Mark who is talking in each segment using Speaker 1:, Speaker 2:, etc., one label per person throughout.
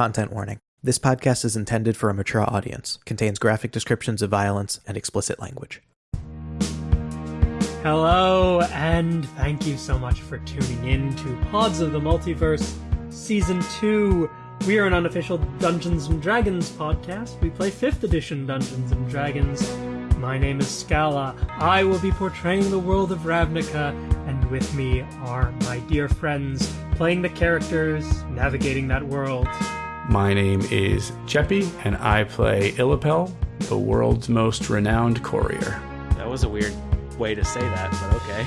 Speaker 1: Content warning. This podcast is intended for a mature audience, contains graphic descriptions of violence and explicit language.
Speaker 2: Hello, and thank you so much for tuning in to Pods of the Multiverse Season 2. We are an unofficial Dungeons and Dragons podcast. We play 5th edition Dungeons and Dragons. My name is Scala. I will be portraying the world of Ravnica, and with me are my dear friends playing the characters, navigating that world.
Speaker 3: My name is Jeppy, and I play Illipel, the world's most renowned courier.
Speaker 4: That was a weird way to say that, but okay.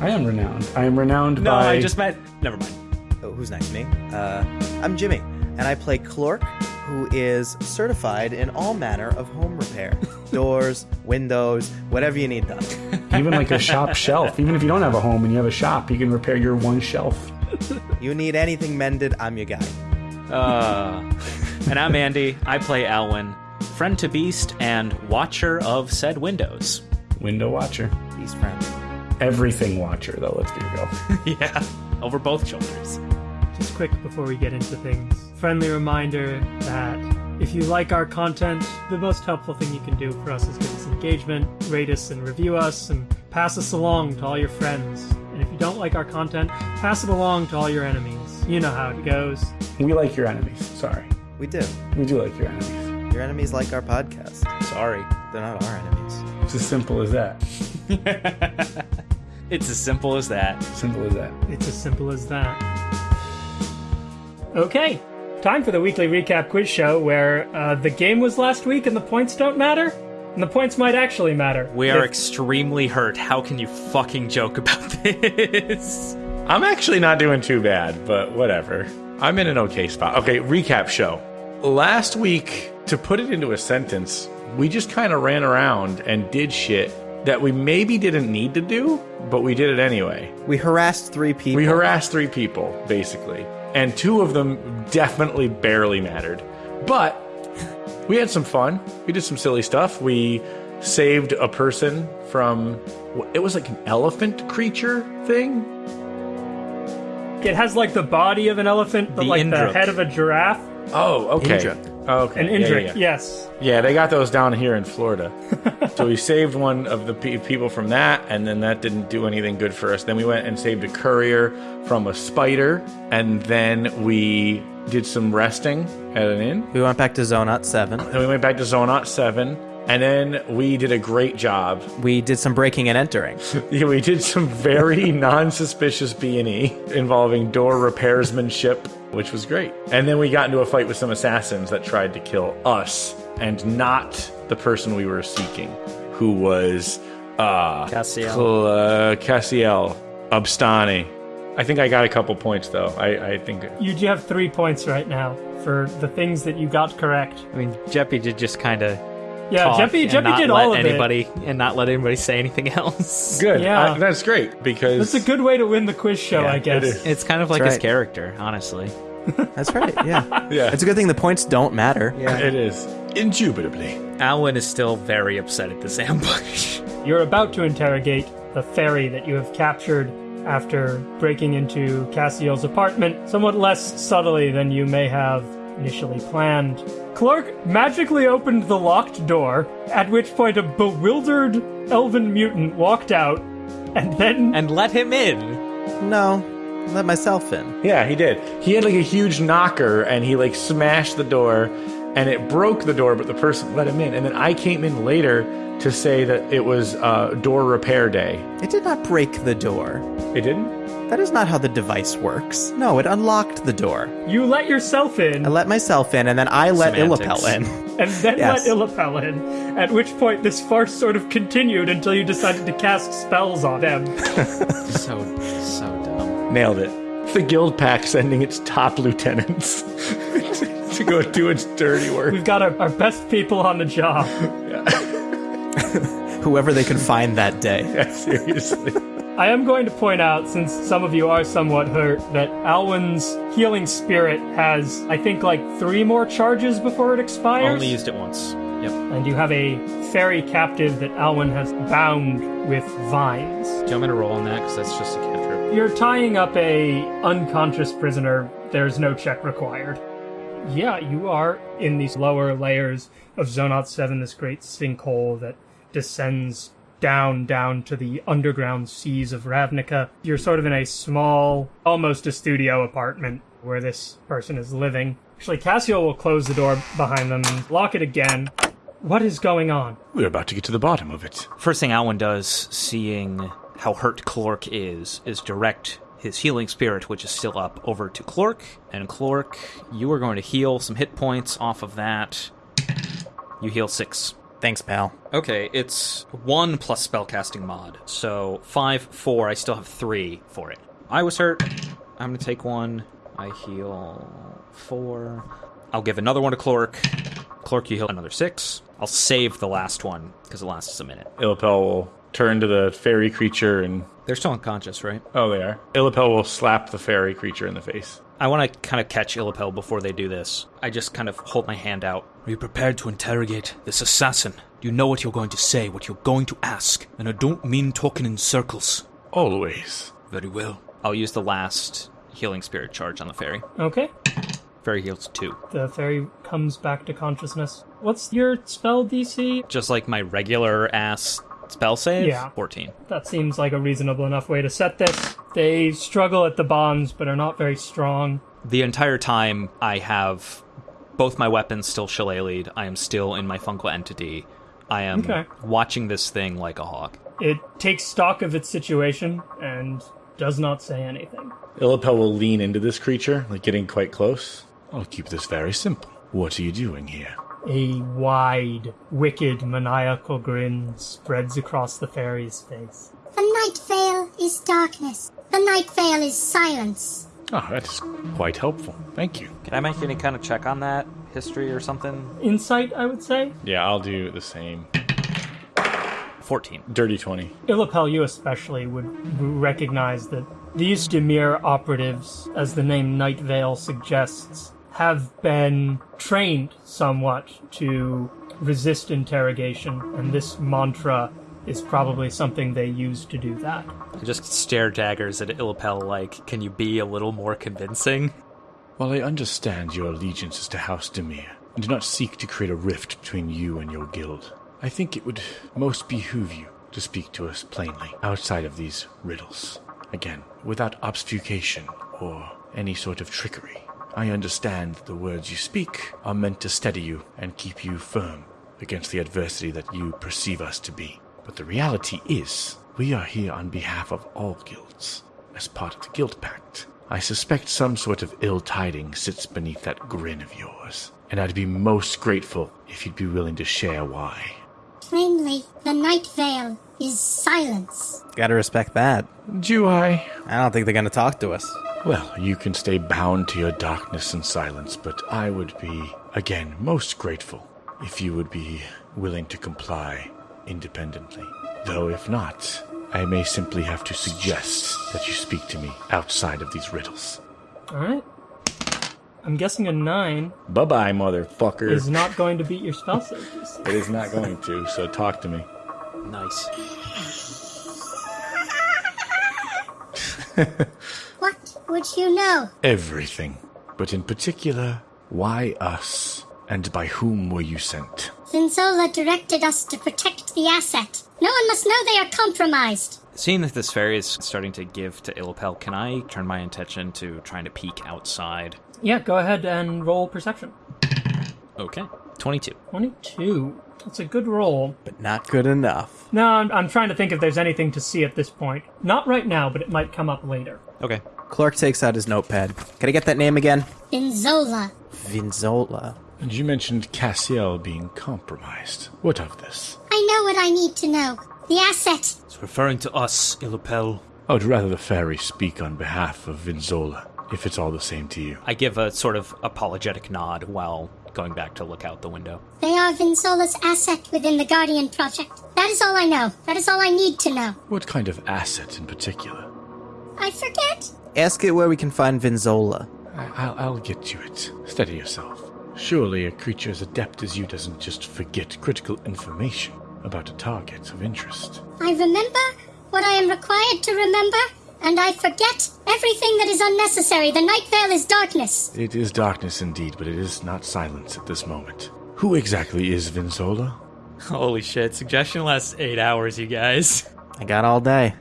Speaker 3: I am renowned. I am renowned
Speaker 4: No,
Speaker 3: by.
Speaker 4: I just meant. Never mind.
Speaker 5: Oh, who's next? To me? Uh, I'm Jimmy, and I play Clork, who is certified in all manner of home repair doors, windows, whatever you need done.
Speaker 3: even like a shop shelf. Even if you don't have a home and you have a shop, you can repair your one shelf.
Speaker 5: You need anything mended, I'm your guy.
Speaker 4: Uh, and I'm Andy. I play Alwyn, friend to Beast and watcher of said windows.
Speaker 3: Window watcher.
Speaker 5: He's friend.
Speaker 3: Everything watcher, though, let's be real.
Speaker 4: yeah, over both shoulders.
Speaker 2: Just quick before we get into things. Friendly reminder that if you like our content, the most helpful thing you can do for us is give us engagement, rate us and review us, and pass us along to all your friends. And if you don't like our content, pass it along to all your enemies. You know how it goes.
Speaker 3: we like your enemies. Sorry.
Speaker 5: We do.
Speaker 3: We do like your enemies.
Speaker 5: Your enemies like our podcast.
Speaker 4: Sorry.
Speaker 5: They're not our enemies.
Speaker 3: It's as simple as that.
Speaker 4: It's as simple as that.
Speaker 3: Simple as that.
Speaker 2: It's as simple as that. Okay, time for the weekly recap quiz show where uh, the game was last week and the points don't matter, and the points might actually matter.
Speaker 4: We are
Speaker 2: If-
Speaker 4: extremely hurt. How can you fucking joke about this?
Speaker 3: I'm actually not doing too bad, but whatever. I'm in an okay spot. Okay, recap show. Last week, to put it into a sentence, we just kind of ran around and did shit that we maybe didn't need to do, but we did it anyway.
Speaker 5: We harassed three people.
Speaker 3: We harassed three people, basically, and two of them definitely barely mattered. But we had some fun. We did some silly stuff. We saved a person from. It was like an elephant creature thing.
Speaker 2: It has like the body of an elephant, but
Speaker 4: The
Speaker 2: like
Speaker 4: Indrik.
Speaker 2: the head of a giraffe.
Speaker 3: Oh, okay.
Speaker 5: Indrik.
Speaker 3: Oh, okay.
Speaker 2: An
Speaker 3: Yeah, yeah,
Speaker 2: Indrik,
Speaker 3: yeah.
Speaker 2: yes.
Speaker 3: Yeah, they got those down here in Florida. so we saved one of the pe- people from that, and then that didn't do anything good for us. Then we went and saved a courier from a spider, and then we did some resting at an inn.
Speaker 5: We went back to Zonot 7.
Speaker 3: Then we went back to Zonot 7, and then we did a great job.
Speaker 5: We did some breaking and entering.
Speaker 3: Yeah, we did some very non-suspicious B&E involving door repairsmanship, which was great. And then we got into a fight with some assassins that tried to kill us and not the person we were seeking, who was uh
Speaker 4: Cassiel.
Speaker 3: Cl- uh, Cassiel Abstani. I think I got a couple points though. I, I think
Speaker 2: You do have three points right now for the things that you got correct.
Speaker 4: I mean, Jeppy did just kind of.
Speaker 2: Yeah, Jeffy, Jeppy did all of
Speaker 4: anybody
Speaker 2: it.
Speaker 4: and not let anybody say anything else.
Speaker 3: good.
Speaker 2: Yeah.
Speaker 3: I- that's great because
Speaker 2: That's a good way to win the quiz show,
Speaker 3: Yeah,
Speaker 2: I guess.
Speaker 3: is.
Speaker 4: It's kind of like
Speaker 5: That's
Speaker 4: his character, honestly.
Speaker 5: That's right, yeah.
Speaker 3: yeah,
Speaker 5: It's a good thing the points don't matter. Yeah.
Speaker 3: It is indubitably.
Speaker 4: Alwyn is still very upset at this ambush.
Speaker 2: You're about to interrogate the fairy that you have captured after breaking into Cassiel's apartment, somewhat less subtly than you may have initially planned. Clark magically opened the locked door, at which point a bewildered elven mutant walked out, and then
Speaker 4: and let him in.
Speaker 5: No, let myself in.
Speaker 3: Yeah, he did. He had like a huge knocker and he like smashed the door and it broke the door, but the person let him in. And then I came in later to say that it was uh, door repair day.
Speaker 5: It did not break the door.
Speaker 3: It didn't?
Speaker 5: That is not how the device works. No, it unlocked the door.
Speaker 2: you let yourself in,
Speaker 5: I let myself in, and then I let
Speaker 4: Semantics.
Speaker 5: Illipel in.
Speaker 2: and then
Speaker 5: Yes.
Speaker 2: let Illipel in, at which point this farce sort of continued until you decided to cast spells on him.
Speaker 4: So, so dumb.
Speaker 3: Nailed it. The guild pack sending its top lieutenants to go do its dirty work.
Speaker 2: We've got our, our best people on the job.
Speaker 5: Whoever they can find that day.
Speaker 3: Yeah, seriously.
Speaker 2: I am going to point out, since some of you are somewhat hurt, that Alwyn's healing spirit has, I think, like three more charges before it expires.
Speaker 4: I only used it once. Yep.
Speaker 2: and you have a fairy captive that Alwyn has bound with vines.
Speaker 4: Do you want me to roll on that? Because that's just a cantrip.
Speaker 2: You're tying up a unconscious prisoner. There's no check required. Yeah, you are in these lower layers of Zonot 7, this great sinkhole that descends down, down to the underground seas of Ravnica. You're sort of in a small, almost a studio apartment where this person is living. Actually, Cassio will close the door behind them and lock it again. What is going on?
Speaker 6: We're about to get to the bottom of it.
Speaker 4: First thing Alwyn does, seeing how hurt Clork is, is direct his healing spirit, which is still up, over to Clork. And Clork, you are going to heal some hit points off of that. You heal six.
Speaker 5: Thanks, pal.
Speaker 4: Okay, it's one plus spellcasting mod. So five, four. I still have three for it. I was hurt. I'm gonna take one. I heal four. I'll give another one to Clork. Clork, you heal another six. I'll save the last one because it lasts a minute.
Speaker 6: Illipel will turn to the fairy creature and.
Speaker 4: They're still unconscious, right?
Speaker 6: Oh, they are. Illipel will slap the fairy creature in the face.
Speaker 4: I want to kind of catch Illipel before they do this. I just kind of hold my hand out.
Speaker 7: Are you prepared to interrogate this assassin? Do you know what you're going to say, what you're going to ask? And I don't mean talking in circles.
Speaker 6: Always.
Speaker 7: Very well.
Speaker 4: I'll use the last healing spirit charge on the fairy.
Speaker 2: Okay.
Speaker 4: Fairy heals two.
Speaker 2: The fairy comes back to consciousness. What's your spell DC?
Speaker 4: Just like my regular ass spell save?
Speaker 2: Yeah.
Speaker 4: 14.
Speaker 2: That seems like a reasonable enough way to set this. They struggle at the bonds, but are not very strong.
Speaker 4: The entire time I have both my weapons still shillelagh'd. I am still in my fungal entity. I am
Speaker 2: Okay.
Speaker 4: watching this thing like a hawk.
Speaker 2: It takes stock of its situation and does not say anything.
Speaker 6: Illipel will lean into this creature, like getting quite close. I'll keep this very simple. What are you doing here?
Speaker 2: A wide, wicked, maniacal grin spreads across the fairy's face.
Speaker 8: The night veil is darkness. The night veil is silence.
Speaker 6: Oh, that is quite helpful. Thank you.
Speaker 4: Can I make any kind of check on that? History or something?
Speaker 2: Insight, I would say.
Speaker 6: Yeah, I'll do the same.
Speaker 4: 14.
Speaker 6: Dirty 20.
Speaker 2: Illipel, you especially would recognize that these Dimir operatives, as the name Night Veil suggests, have been trained somewhat to resist interrogation, and this mantra is probably something they use to do that.
Speaker 4: I just stare daggers at Illipel like, can you be a little more convincing?
Speaker 6: While I understand your allegiances to House Dimir, and do not seek to create a rift between you and your guild, I think it would most behoove you to speak to us plainly, outside of these riddles. Again, without obfuscation or any sort of trickery. I understand that the words you speak are meant to steady you and keep you firm against the adversity that you perceive us to be. But the reality is, we are here on behalf of all guilds, as part of the Guild Pact. I suspect some sort of ill tidings sits beneath that grin of yours, and I'd be most grateful if you'd be willing to share why.
Speaker 8: Plainly, the night veil is silence.
Speaker 5: Gotta respect that.
Speaker 6: Do I?
Speaker 5: I don't think they're gonna talk to us.
Speaker 6: Well, you can stay bound to your darkness and silence, but I would be, again, most grateful if you would be willing to comply independently. Though if not, I may simply have to suggest that you speak to me outside of these riddles.
Speaker 2: Alright? I'm guessing a 9
Speaker 6: Bye bye, motherfucker.
Speaker 2: is not going to beat your spell save.
Speaker 6: It is not going to, so talk to me.
Speaker 4: Nice.
Speaker 8: What would you know?
Speaker 6: Everything. But in particular, why us? And by whom were you sent?
Speaker 8: Vinzola directed us to protect the asset. No one must know they are compromised.
Speaker 4: Seeing that this fairy is starting to give to Illipel, can I turn my attention to trying to peek outside?
Speaker 2: Yeah, go ahead and roll perception.
Speaker 4: Okay. 22.
Speaker 2: 22. That's a good roll.
Speaker 5: But not good enough.
Speaker 2: No, I'm, I'm trying to think if there's anything to see at this point. Not right now, but it might come up later.
Speaker 4: Okay.
Speaker 5: Clark takes out his notepad. Can I get that name again?
Speaker 8: Vinzola.
Speaker 5: Vinzola.
Speaker 6: And you mentioned Cassiel being compromised. What of this?
Speaker 8: I know what I need to know. The asset.
Speaker 7: It's referring to us, Illipel.
Speaker 6: I would rather the fairy speak on behalf of Vinzola, if it's all the same to you.
Speaker 4: I give a sort of apologetic nod while going back to look out the window.
Speaker 8: They are Vinzola's asset within the Guardian Project. That is all I know. That is all I need to know.
Speaker 6: What kind of asset in particular?
Speaker 8: I forget.
Speaker 5: Ask it where we can find Vinzola.
Speaker 6: I- I'll, I'll get to it. Steady yourself. Surely a creature as adept as you doesn't just forget critical information about a target of interest.
Speaker 8: I remember what I am required to remember, and I forget everything that is unnecessary. The night veil is darkness.
Speaker 6: It is darkness indeed, but it is not silence at this moment. Who exactly is Vinzola?
Speaker 4: Holy shit! Suggestion lasts eight hours, you guys.
Speaker 5: I got all day.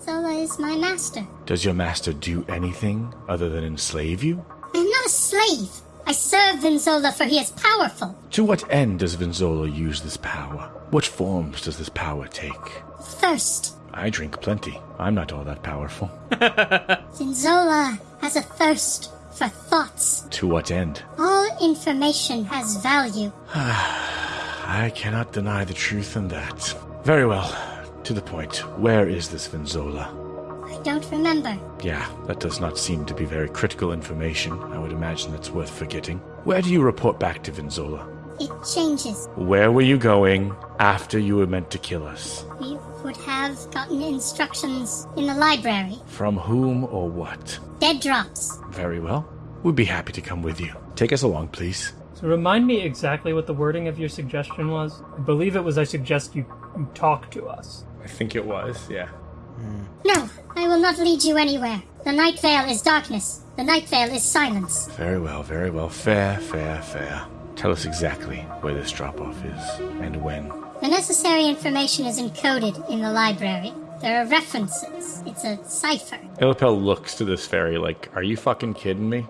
Speaker 8: Zola is my master.
Speaker 6: Does your master do anything other than enslave you?
Speaker 8: I am not a slave. I serve Vinzola for he is powerful.
Speaker 6: To what end does Vinzola use this power? What forms does this power take?
Speaker 8: Thirst.
Speaker 6: I drink plenty. I'm not all that powerful.
Speaker 8: Vinzola has a thirst for thoughts.
Speaker 6: To what end?
Speaker 8: All information has value.
Speaker 6: I cannot deny the truth in that. Very well. To the point. Where is this Vinzola?
Speaker 8: I don't remember.
Speaker 6: Yeah, that does not seem to be very critical information. I would imagine that's worth forgetting. Where do you report back to Vinzola?
Speaker 8: It changes.
Speaker 6: Where were you going after you were meant to kill us?
Speaker 8: We would have gotten instructions in the library.
Speaker 6: From whom or what?
Speaker 8: Dead drops.
Speaker 6: Very well. We'd be happy to come with you. Take us along, please.
Speaker 2: So remind me exactly what the wording of your suggestion was. I believe it was I suggest you, you talk to us.
Speaker 6: I think it was, yeah.
Speaker 8: No, I will not lead you anywhere. The night veil is darkness. The night veil is silence.
Speaker 6: Very well, very well. Fair, fair, fair. Tell us exactly where this drop off is and when.
Speaker 8: The necessary information is encoded in the library. There are references. It's a cipher.
Speaker 6: Illipel looks to this fairy like, Are you fucking kidding me?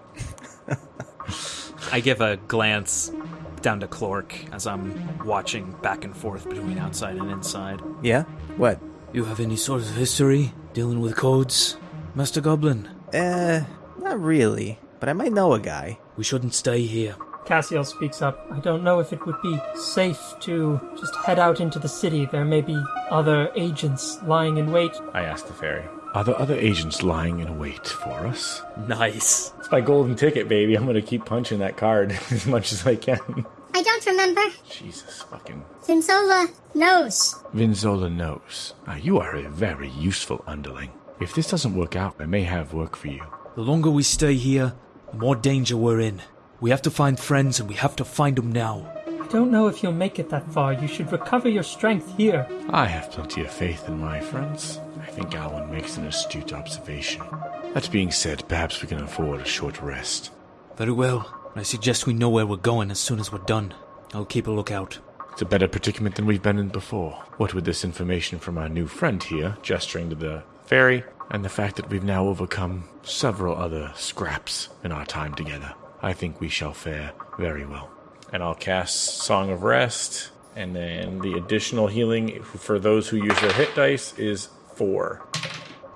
Speaker 4: I give a glance down to Clork as I'm watching back and forth between outside and inside.
Speaker 5: Yeah? What?
Speaker 9: You have any sort of history dealing with codes, Master Goblin?
Speaker 5: Eh, not really. But I might know a guy.
Speaker 9: We shouldn't stay here.
Speaker 2: Cassiel speaks up. I don't know if it would be safe to just head out into the city. There may be other agents lying in wait.
Speaker 6: I asked the fairy. Are there other agents lying in wait for us?
Speaker 4: Nice.
Speaker 6: It's my golden ticket, baby. I'm gonna keep punching that card as much as I can.
Speaker 8: I don't remember.
Speaker 6: Jesus fucking.
Speaker 8: Vinzola knows.
Speaker 6: Vinzola knows. Ah, you are a very useful underling. If this doesn't work out, I may have work for you.
Speaker 9: The longer we stay here, the more danger we're in. We have to find friends and we have to find them now.
Speaker 2: I don't know if you'll make it that far. You should recover your strength here.
Speaker 6: I have plenty of faith in my friends. I think Alwyn makes an astute observation. That being said, perhaps we can afford a short rest.
Speaker 9: Very well. I suggest we know where we're going as soon as we're done. I'll keep a lookout.
Speaker 6: It's a better predicament than we've been in before. What with this information from our new friend here, gesturing to the fairy, and the fact that we've now overcome several other scraps in our time together, I think we shall fare very well. And I'll cast Song of Rest, and then the additional healing for those who use their hit dice is four.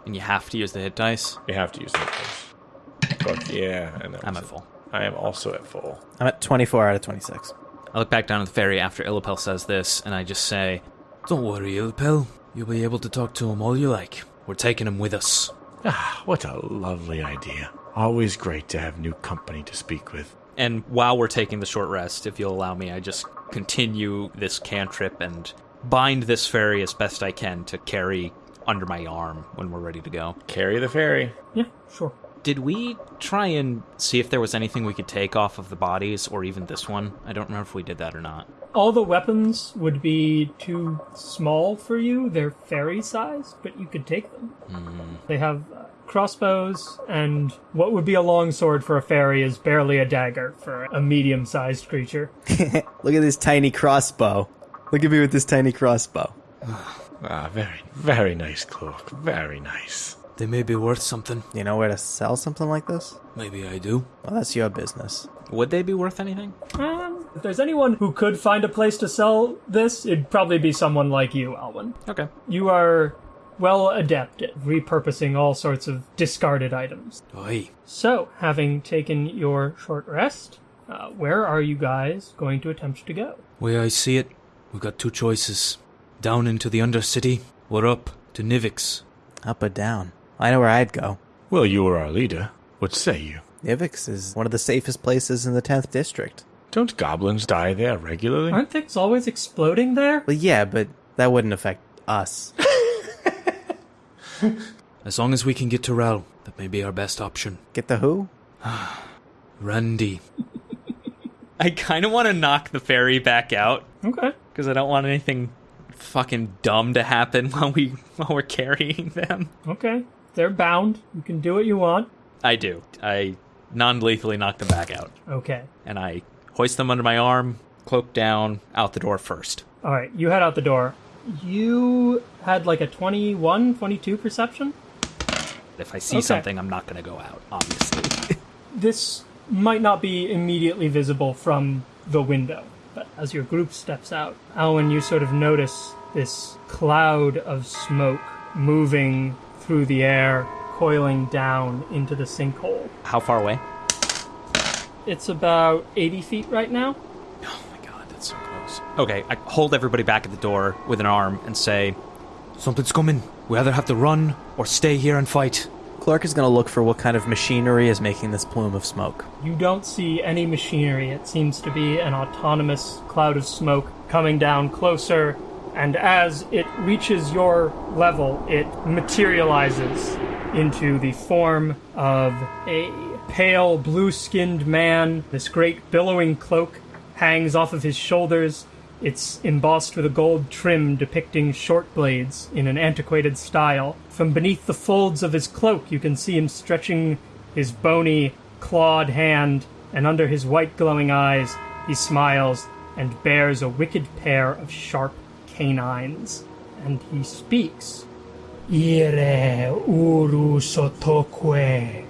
Speaker 4: And you have to use the hit dice.
Speaker 6: You have to use the hit dice. Fuck yeah. And then
Speaker 4: I'm at full.
Speaker 6: I am also at full.
Speaker 5: I'm at 24 out of 26.
Speaker 4: I look back down at the fairy after Illipel says this, and I just say,
Speaker 9: Don't worry, Ilpel. You'll be able to talk to him all you like. We're taking him with us.
Speaker 6: Ah, what a lovely idea. Always great to have new company to speak with.
Speaker 4: and while we're taking the short rest, if you'll allow me, I just continue this cantrip and bind this fairy as best I can to carry under my arm when we're ready to go.
Speaker 6: Carry the fairy.
Speaker 2: Yeah, sure.
Speaker 4: Did we try and see if there was anything we could take off of the bodies or even this one? I don't remember if we did that or not.
Speaker 2: All the weapons would be too small for you. They're fairy sized, but you could take them. They have uh, crossbows, and what would be a long sword for a fairy is barely a dagger for a medium sized creature.
Speaker 5: Look at this tiny crossbow. Look at me with this tiny crossbow.
Speaker 6: Ah, very, very nice cloak. Very nice.
Speaker 9: They may be worth something.
Speaker 5: You know where to sell something like this?
Speaker 9: Maybe I do.
Speaker 5: Well, that's your business.
Speaker 4: Would they be worth anything?
Speaker 2: Um, if there's anyone who could find a place to sell this, it'd probably be someone like you, Alwyn.
Speaker 4: Okay.
Speaker 2: You are well adept at repurposing all sorts of discarded items.
Speaker 9: Aye.
Speaker 2: So, having taken your short rest, uh, where are you guys going to attempt to go?
Speaker 9: Way I see it, we've got two choices. Down into the Undercity, or up to Nivix.
Speaker 5: Up or down? I know where I'd go.
Speaker 6: Well, you are our leader. What say you?
Speaker 5: Nivix is one of the safest places in the 10th district.
Speaker 6: Don't goblins die there regularly?
Speaker 2: Aren't things always exploding there?
Speaker 5: Well, yeah, but that wouldn't affect us.
Speaker 9: As long as we can get to Ral, that may be our best option.
Speaker 5: Get the who?
Speaker 9: Randy.
Speaker 4: I kind of want to knock the fairy back out
Speaker 2: Okay.
Speaker 4: because I don't want anything fucking dumb to happen while we while we're carrying them.
Speaker 2: Okay. They're bound. You can do what you want.
Speaker 4: I do. I non lethally knock them back out.
Speaker 2: Okay.
Speaker 4: And I hoist them under my arm, cloak down, out the door first.
Speaker 2: All right, you head out the door. You had like a 21, 22 perception?
Speaker 4: If I see
Speaker 2: Okay.
Speaker 4: something, I'm not going to go out, obviously.
Speaker 2: This might not be immediately visible from the window, but as your group steps out, Alwyn, you sort of notice this cloud of smoke moving through the air, coiling down into the sinkhole.
Speaker 4: How far away?
Speaker 2: It's about 80 feet right now.
Speaker 4: Oh my god, that's so close. Okay, I hold everybody back at the door with an arm and say,
Speaker 10: Something's coming. We either have to run or stay here and fight.
Speaker 5: Clark is going to look for what kind of machinery is making this plume of smoke.
Speaker 2: You don't see any machinery. It seems to be an autonomous cloud of smoke coming down closer, and as it reaches your level, it materializes into the form of a pale, blue skinned man. This great billowing cloak hangs off of his shoulders. It's embossed with a gold trim depicting short blades in an antiquated style. From beneath the folds of his cloak, you can see him stretching his bony, clawed hand, and under his white glowing eyes, he smiles and bears a wicked pair of sharp canines. And he speaks. Ire uru sotokwe,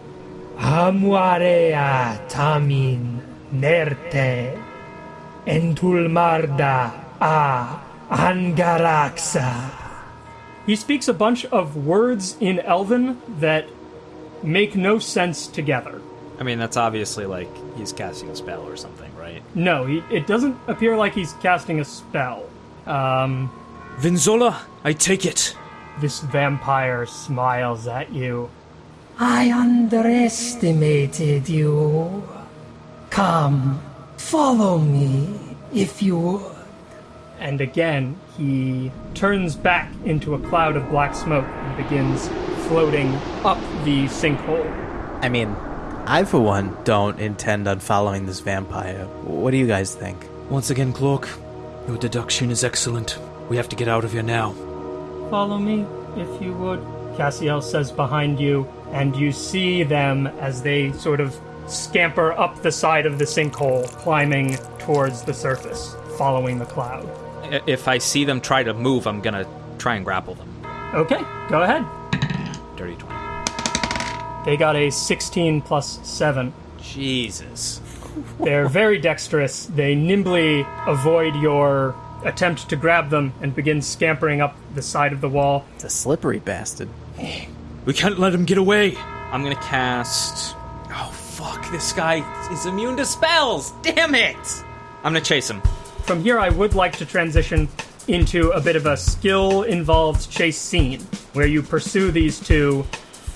Speaker 2: amuarea tamin nerte, entulmarda a angaraxa. He speaks a bunch of words in Elven that make no sense together.
Speaker 4: I mean, that's obviously like he's casting a spell or something, right?
Speaker 2: No, he, it doesn't appear like he's casting a spell. Um,
Speaker 10: Vinzola, I take it.
Speaker 2: this vampire smiles at you.
Speaker 11: I underestimated you. Come, follow me, if you would.
Speaker 2: And again, he turns back into a cloud of black smoke and begins floating up the sinkhole.
Speaker 5: I mean, I for one don't intend on following this vampire. What do you guys think?
Speaker 10: Once again, Cloak, your deduction is excellent. We have to get out of here now.
Speaker 2: Follow me, if you would. Cassiel says behind you, and you see them as they sort of scamper up the side of the sinkhole, climbing towards the surface, following the cloud.
Speaker 4: If I see them try to move, I'm gonna try and grapple them.
Speaker 2: Okay, go ahead.
Speaker 4: Dirty 20.
Speaker 2: They got a 16 plus 7.
Speaker 4: Jesus.
Speaker 2: They're very dexterous. They nimbly avoid your attempt to grab them and begin scampering up the side of the wall.
Speaker 5: It's a slippery bastard.
Speaker 10: We can't let him get away.
Speaker 4: I'm gonna cast. Oh, fuck. This guy is immune to spells. Damn it. I'm gonna chase him.
Speaker 2: From here, I would like to transition into a bit of a skill involved chase scene where you pursue these two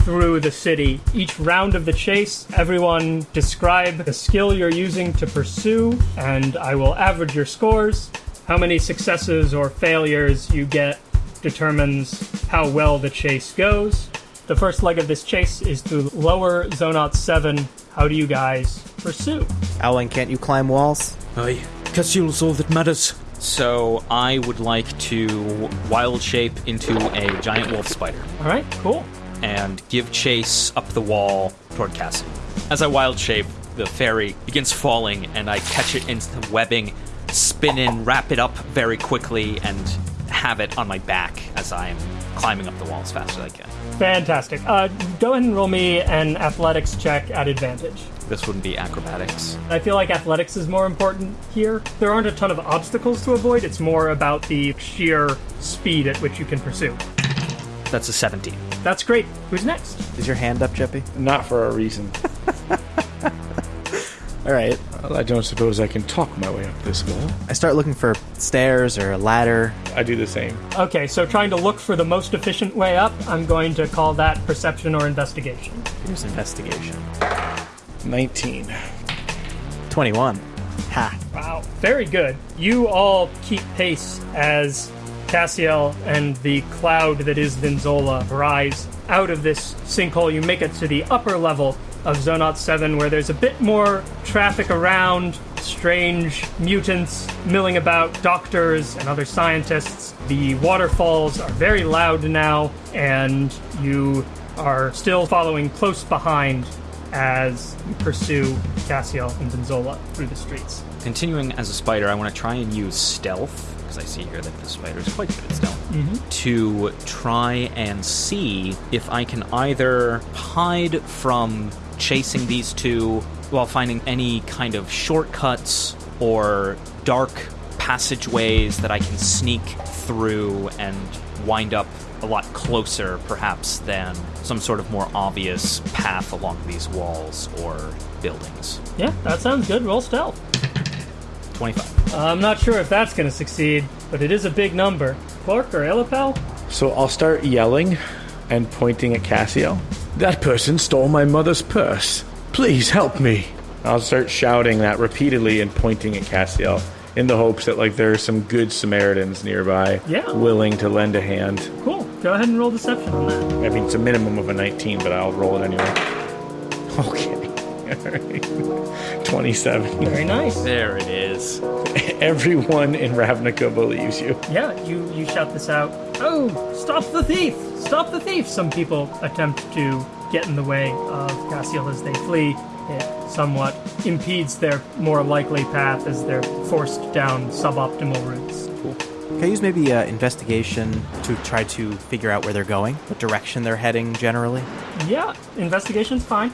Speaker 2: through the city. Each round of the chase, everyone describe the skill you're using to pursue, and I will average your scores. How many successes or failures you get determines how well the chase goes. The first leg of this chase is through lower Zonot 7. How do you guys pursue?
Speaker 5: Alwyn, can't you climb walls?
Speaker 10: Aye. Cassiel's all that matters.
Speaker 4: So I would like to wild shape into a giant wolf spider
Speaker 2: All right, cool.
Speaker 4: And give chase up the wall toward Cassie. As I wild shape, the fairy begins falling, and I catch it into the webbing, spin in, wrap it up very quickly, and have it on my back as I am climbing up the wall as fast as I can.
Speaker 2: Fantastic. Uh, go ahead and roll me an athletics check at advantage.
Speaker 4: This wouldn't be acrobatics.
Speaker 2: I feel like athletics is more important here. There aren't a ton of obstacles to avoid, it's more about the sheer speed at which you can pursue.
Speaker 4: That's a 17.
Speaker 2: That's great. Who's next?
Speaker 5: Is your hand up, Jeppy?
Speaker 12: Not for a reason.
Speaker 5: All right.
Speaker 12: Well, I don't suppose I can talk my way up this wall.
Speaker 5: I start looking for stairs or a ladder.
Speaker 12: I do the same.
Speaker 2: Okay, so trying to look for the most efficient way up, I'm going to call that perception or investigation.
Speaker 5: Here's investigation.
Speaker 12: 19.
Speaker 5: 21. Ha.
Speaker 2: Wow, very good. You all keep pace as Cassiel and the cloud that is Vinzola rise out of this sinkhole. You make it to the upper level of Zonot 7, where there's a bit more traffic around, strange mutants milling about, doctors and other scientists. The waterfalls are very loud now, and you are still following close behind as you pursue Cassiel and Vinzola through the streets.
Speaker 4: Continuing as a spider, I want to try and use stealth because I see here that the spider is quite good at stealth. Mm-hmm. To try and see if I can either hide from chasing these two while finding any kind of shortcuts or dark passageways that I can sneak through and wind up a lot closer, perhaps, than some sort of more obvious path along these walls or buildings.
Speaker 2: Yeah, that sounds good. Roll stealth.
Speaker 4: 25.
Speaker 2: Uh, I'm not sure if that's going to succeed, but it is a big number. Clark or Illipel?
Speaker 12: So I'll start yelling and pointing at Cassio. That person stole my mother's purse. Please help me. I'll start shouting that repeatedly and pointing at Cassio in the hopes that like there are some good Samaritans nearby
Speaker 2: Yeah.
Speaker 12: willing to lend a hand.
Speaker 2: Cool. Go ahead and roll deception on that.
Speaker 12: I mean, it's a minimum of a 19, but I'll roll it anyway. Okay. All right. 27.
Speaker 2: Very nice.
Speaker 4: There it is.
Speaker 12: Everyone in Ravnica believes you.
Speaker 2: Yeah, you, you shout this out. Oh, stop the thief! Stop the thief! Some people attempt to get in the way of Cassiel as they flee. It somewhat impedes their more likely path as they're forced down suboptimal routes.
Speaker 5: Can I use maybe uh, investigation to try to figure out where they're going, what direction they're heading generally?
Speaker 2: Yeah, investigation's fine.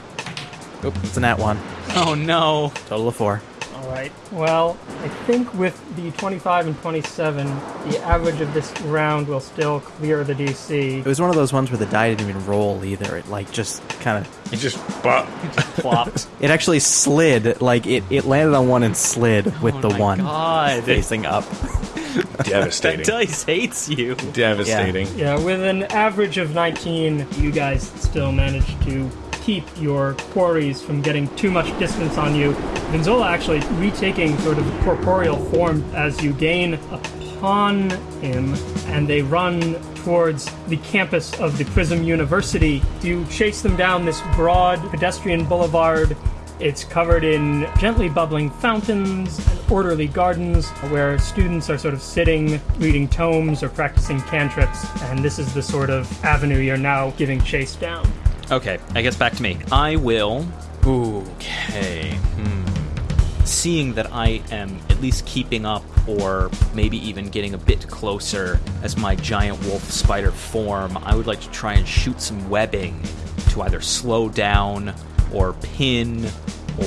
Speaker 5: Oop, it's an at one.
Speaker 4: Oh no.
Speaker 5: Total of four.
Speaker 2: All right. Well, I think with the 25 and 27, the average of this round will still clear the DC.
Speaker 5: It was one of those ones where the die didn't even roll either. It like just kind of.
Speaker 12: You just but
Speaker 4: Plopped.
Speaker 5: It actually slid. Like it, it landed on one and slid with
Speaker 4: Oh
Speaker 5: the
Speaker 4: my
Speaker 5: one
Speaker 4: God.
Speaker 5: facing up. Devastating.
Speaker 4: That
Speaker 12: devastating.
Speaker 4: dice hates you.
Speaker 12: devastating.
Speaker 2: Yeah, with an average of 19, you guys still managed to keep your quarries from getting too much distance on you. Vinzola actually retaking sort of corporeal form as you gain upon him, and they run towards the campus of the Prism University. You chase them down this broad pedestrian boulevard it's covered in gently bubbling fountains and orderly gardens where students are sort of sitting, reading tomes or practicing cantrips, and this is the sort of avenue you're now giving chase down.
Speaker 4: Okay, I guess back to me. I will. Okay. Hmm. Seeing that I am at least keeping up, or maybe even getting a bit closer as my giant wolf spider form, I would like to try and shoot some webbing to either slow down, or pin,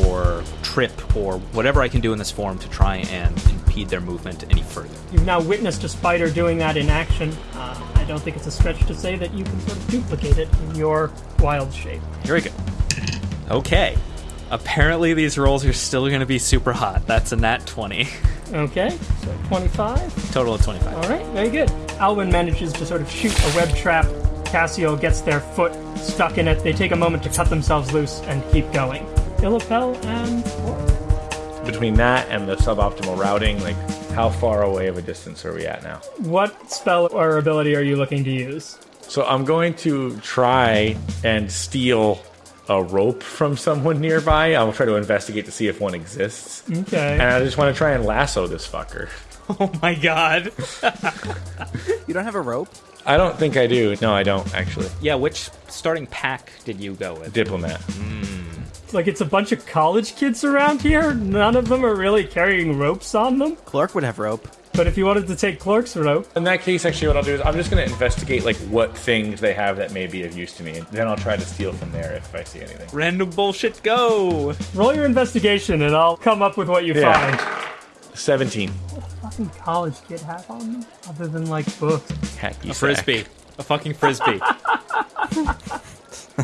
Speaker 4: or trip, or whatever I can do in this form to try and impede their movement any further.
Speaker 2: You've now witnessed a spider doing that in action. Uh, don't think it's a stretch to say that you can sort of duplicate it in your wild shape.
Speaker 4: Very good. Okay. Apparently, these rolls are still going to be super hot. That's a nat 20.
Speaker 2: Okay, so 25.
Speaker 4: Total of 25.
Speaker 2: All right, very good. Alwyn manages to sort of shoot a web trap. Cassio gets their foot stuck in it. They take a moment to cut themselves loose and keep going. Illipel and
Speaker 12: Between that and the suboptimal routing, like how far away of a distance are we at now?
Speaker 2: What spell or ability are you looking to use?
Speaker 12: So I'm going to try and steal a rope from someone nearby. I'll try to investigate to see if one exists.
Speaker 2: Okay.
Speaker 12: And I just want to try and lasso this fucker.
Speaker 4: Oh my god.
Speaker 5: You don't have a rope?
Speaker 12: I don't think I do. No, I don't actually.
Speaker 4: Yeah, which starting pack did you go with?
Speaker 12: Diplomat. Hmm.
Speaker 2: Like it's a bunch of college kids around here. None of them are really carrying ropes on them.
Speaker 5: Clark would have rope.
Speaker 2: But if you wanted to take Clark's rope,
Speaker 12: In that case, actually, what I'll do is I'm just going to investigate like what things they have that may be of use to me, and then I'll try to steal from there if I see anything.
Speaker 4: Random bullshit go.
Speaker 2: roll your investigation and I'll come up with what you
Speaker 12: Yeah.
Speaker 2: find.
Speaker 12: Seventeen.
Speaker 2: Fucking college kid have on them, other than like books.
Speaker 12: Hacky
Speaker 4: A frisbee. A fucking frisbee.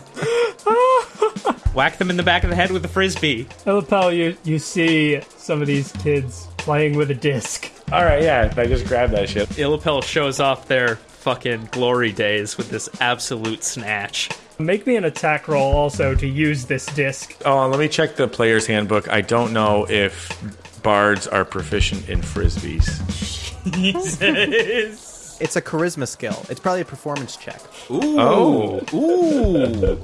Speaker 4: Whack them in the back of the head with a frisbee.
Speaker 2: Illipel, you you see some of these kids playing with a disc.
Speaker 12: All right, yeah. I just grabbed that shit.
Speaker 4: Illipel shows off their fucking glory days with this absolute snatch.
Speaker 2: Make me an attack roll also to use this disc.
Speaker 12: Oh, let me check the player's handbook. I don't know if bards are proficient in frisbees.
Speaker 4: Jesus.
Speaker 5: It's a charisma skill. It's probably a performance check.
Speaker 4: Ooh.
Speaker 12: Oh.
Speaker 4: Ooh.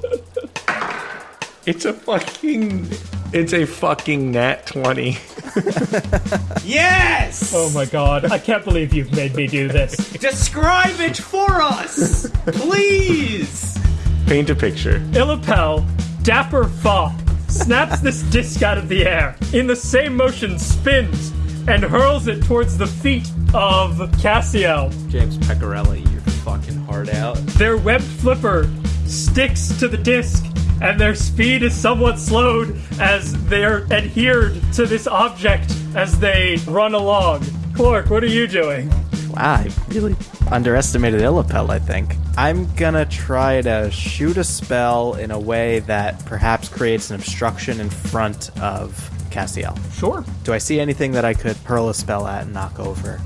Speaker 12: It's a fucking. It's a fucking nat twenty.
Speaker 4: Yes!
Speaker 2: Oh my god, I can't believe you've made me do this.
Speaker 4: Describe it for us! Please!
Speaker 12: Paint a picture.
Speaker 2: Illipel, dapper fop, snaps this disc out of the air. In the same motion, spins and hurls it towards the feet of Cassiel.
Speaker 4: James Pecorelli, you're fucking hard out.
Speaker 2: Their webbed flipper sticks to the disc, and their speed is somewhat slowed as they're adhered to this object as they run along. Clark, what are you doing?
Speaker 5: Wow, I really underestimated Illipel, I think. I'm gonna try to shoot a spell in a way that perhaps creates an obstruction in front of Cassiel.
Speaker 2: Sure.
Speaker 5: Do I see anything that I could hurl a spell at and knock over?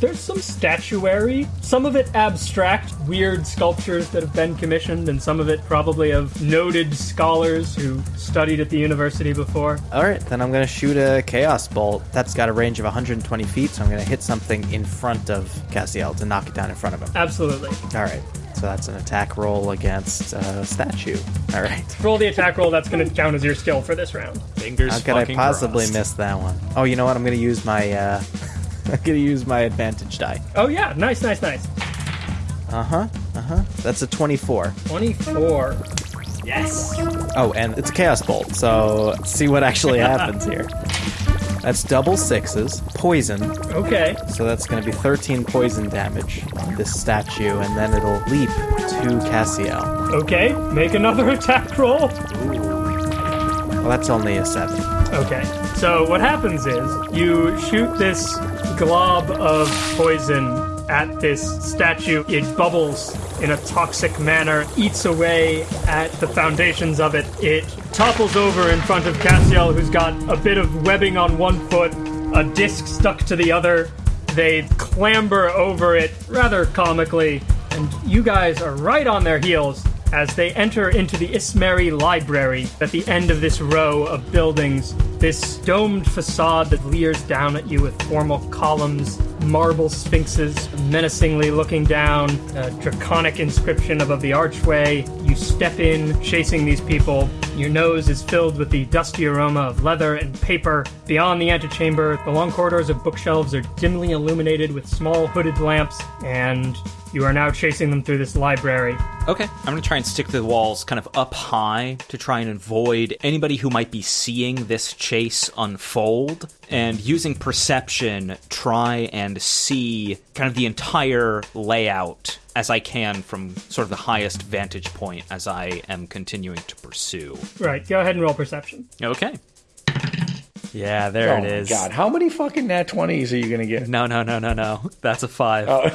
Speaker 2: There's some statuary, some of it abstract, weird sculptures that have been commissioned, and some of it probably of noted scholars who studied at the university before.
Speaker 5: Alright, then I'm gonna shoot a Chaos Bolt. That's got a range of 120 feet, so I'm gonna hit something in front of Cassiel to knock it down in front of him.
Speaker 2: Absolutely.
Speaker 5: Alright, so that's an attack roll against a statue. Alright.
Speaker 2: Roll the attack roll, that's going to count as your skill for this round.
Speaker 4: Fingers
Speaker 5: How could I possibly
Speaker 4: crossed.
Speaker 5: miss that one? Oh, you know what? I'm gonna use my, uh, I'm gonna use my advantage die.
Speaker 2: Oh, yeah, nice, nice, nice.
Speaker 5: Uh huh. Uh huh. That's a 24.
Speaker 2: 24. Yes.
Speaker 5: Oh, and it's a chaos bolt. So let's see what actually happens here. That's double sixes, poison.
Speaker 2: Okay.
Speaker 5: So that's going to be 13 poison damage on this statue, and then it'll leap to Cassiel.
Speaker 2: Okay, make another attack roll.
Speaker 5: Well, that's only a seven.
Speaker 2: Okay, so what happens is you shoot this glob of poison at this statue. It bubbles in a toxic manner, eats away at the foundations of it. It topples over in front of Cassiel, who's got a bit of webbing on one foot, a disc stuck to the other. They clamber over it rather comically, and you guys are right on their heels as they enter into the Ismeri Library at the end of this row of buildings. This domed facade that leers down at you with formal columns, marble sphinxes menacingly looking down, a draconic inscription above the archway. You step in, chasing these people. Your nose is filled with the dusty aroma of leather and paper. Beyond the antechamber, the long corridors of bookshelves are dimly illuminated with small hooded lamps, and you are now chasing them through this library.
Speaker 4: Okay, I'm gonna try and stick to the walls kind of up high to try and avoid anybody who might be seeing this chase unfold. And using perception, try and see kind of the entire layout as I can from sort of the highest vantage point as I am continuing to pursue.
Speaker 2: Right, go ahead and roll perception.
Speaker 4: Okay. Yeah, there it is.
Speaker 12: oh
Speaker 4: it
Speaker 12: my
Speaker 4: is.
Speaker 12: God, how many fucking nat 20s are you going to get?
Speaker 4: No, no, no, no, no. That's a five.
Speaker 12: Oh,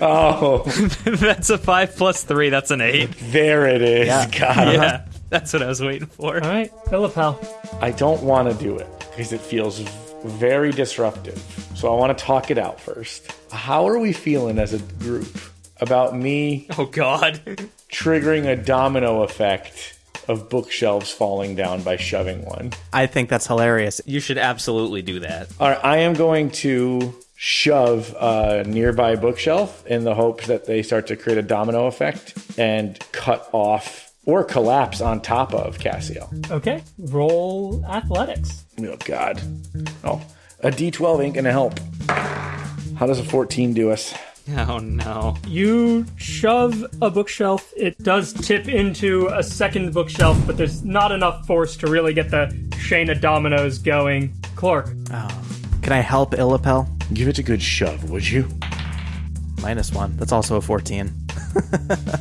Speaker 12: oh.
Speaker 4: that's a five plus three. That's an eight.
Speaker 12: there it is. God,
Speaker 4: Yeah, that's what I was waiting for.
Speaker 2: All right, Philipel.
Speaker 12: I don't want to do it because it feels very disruptive. So I want to talk it out first. How are we feeling as a group about me
Speaker 4: Oh God.
Speaker 12: triggering a domino effect of bookshelves falling down by shoving one?
Speaker 5: I think that's hilarious.
Speaker 4: You should absolutely do that.
Speaker 12: All right, I am going to shove a nearby bookshelf in the hopes that they start to create a domino effect and cut off or collapse on top of Cassio.
Speaker 2: Okay, roll athletics.
Speaker 12: Oh, God. Oh, a d12 ain't gonna help. How does a 14 do us?
Speaker 4: Oh no.
Speaker 2: You shove a bookshelf. It does tip into a second bookshelf, but there's not enough force to really get the chain of dominoes going. Clark, oh.
Speaker 5: Can I help Illipel?
Speaker 12: Give it a good shove, would you?
Speaker 5: Minus one. That's also a 14.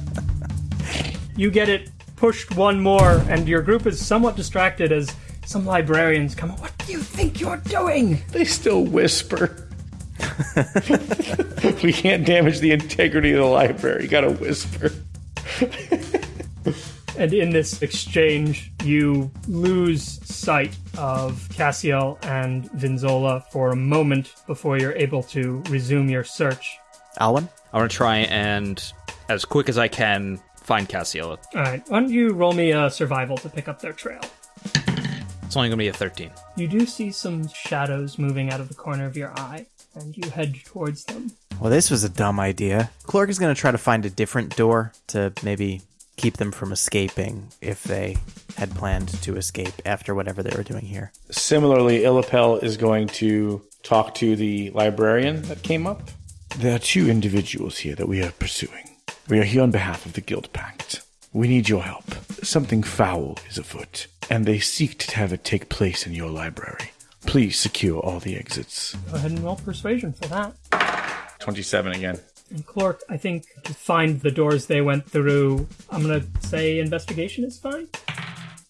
Speaker 2: you get it pushed one more, and your group is somewhat distracted as some librarians come. What do you think you're doing?
Speaker 12: They still whisper. we can't damage the integrity of the library. Gotta whisper.
Speaker 2: And in this exchange, you lose sight of Cassiel and Vinzola for a moment before you're able to resume your search.
Speaker 5: Alwyn?
Speaker 4: I want to try and, as quick as I can, find Cassiela.
Speaker 2: All right, why don't you roll me a survival to pick up their trail?
Speaker 4: It's only going to be a 13.
Speaker 2: You do see some shadows moving out of the corner of your eye, and you head towards them.
Speaker 5: Well, this was a dumb idea. Clark is going to try to find a different door to maybe keep them from escaping if they had planned to escape after whatever they were doing here.
Speaker 12: Similarly, Illipel is going to talk to the librarian that came up. There are two individuals here that we are pursuing. We are here on behalf of the Guild Pact. We need your help. Something foul is afoot, and they seek to have it take place in your library. Please secure all the exits.
Speaker 2: Go ahead and roll persuasion for that.
Speaker 12: 27 again.
Speaker 2: And Clork, I think to find the doors they went through, I'm gonna say investigation is fine.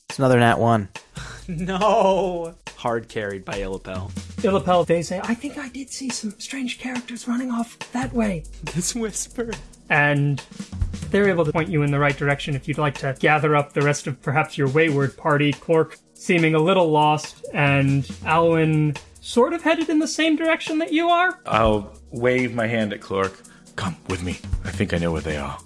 Speaker 5: It's another nat one.
Speaker 4: No. Hard carried by Illipel.
Speaker 2: Illipel, they say,
Speaker 11: I think I did see some strange characters running off that way.
Speaker 4: This whisper.
Speaker 2: and they're able to point you in the right direction if you'd like to gather up the rest of perhaps your wayward party. Clork seeming a little lost, and Alwyn sort of headed in the same direction that you are.
Speaker 12: I'll wave my hand at Clork. Come with me. I think I know where they are.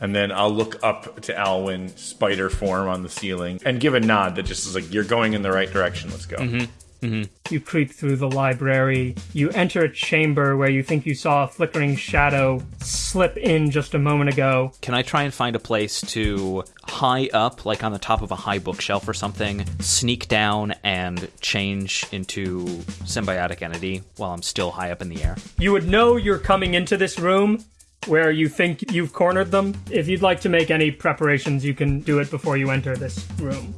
Speaker 12: And then I'll look up to Alwyn, spider form on the ceiling, and give a nod that just is like, you're going in the right direction. Let's go. Mm-hmm. Mm-hmm.
Speaker 2: You creep through the library. You enter a chamber where you think you saw a flickering shadow slip in just a moment ago.
Speaker 4: Can I try and find a place to high up, like on the top of a high bookshelf or something, sneak down and change into symbiotic entity while I'm still high up in the air?
Speaker 2: You would know you're coming into this room where you think you've cornered them. If you'd like to make any preparations, you can do it before you enter this room.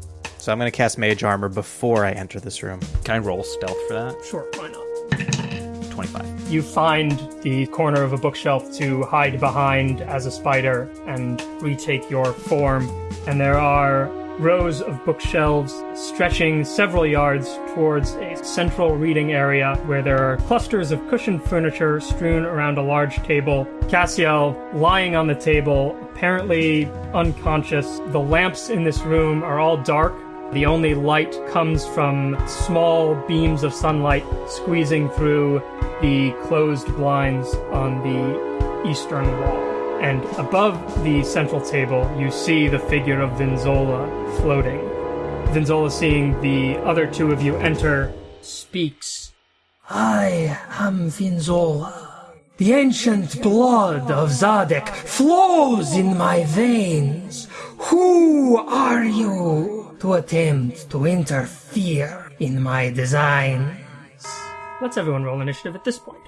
Speaker 5: So I'm going to cast Mage Armor before I enter this room.
Speaker 4: Can I roll stealth for that?
Speaker 2: Sure, why not?
Speaker 4: 25.
Speaker 2: You find the corner of a bookshelf to hide behind as a spider and retake your form. And there are rows of bookshelves stretching several yards towards a central reading area where there are clusters of cushioned furniture strewn around a large table. Cassiel lying on the table, apparently unconscious. The lamps in this room are all dark. The only light comes from small beams of sunlight squeezing through the closed blinds on the eastern wall. And above the central table, you see the figure of Vinzola floating. Vinzola, seeing the other two of you enter, speaks.
Speaker 11: I am Vinzola. The ancient blood of Szadek flows in my veins. Who are you to attempt to interfere in my designs.
Speaker 2: Let's everyone roll initiative at this point.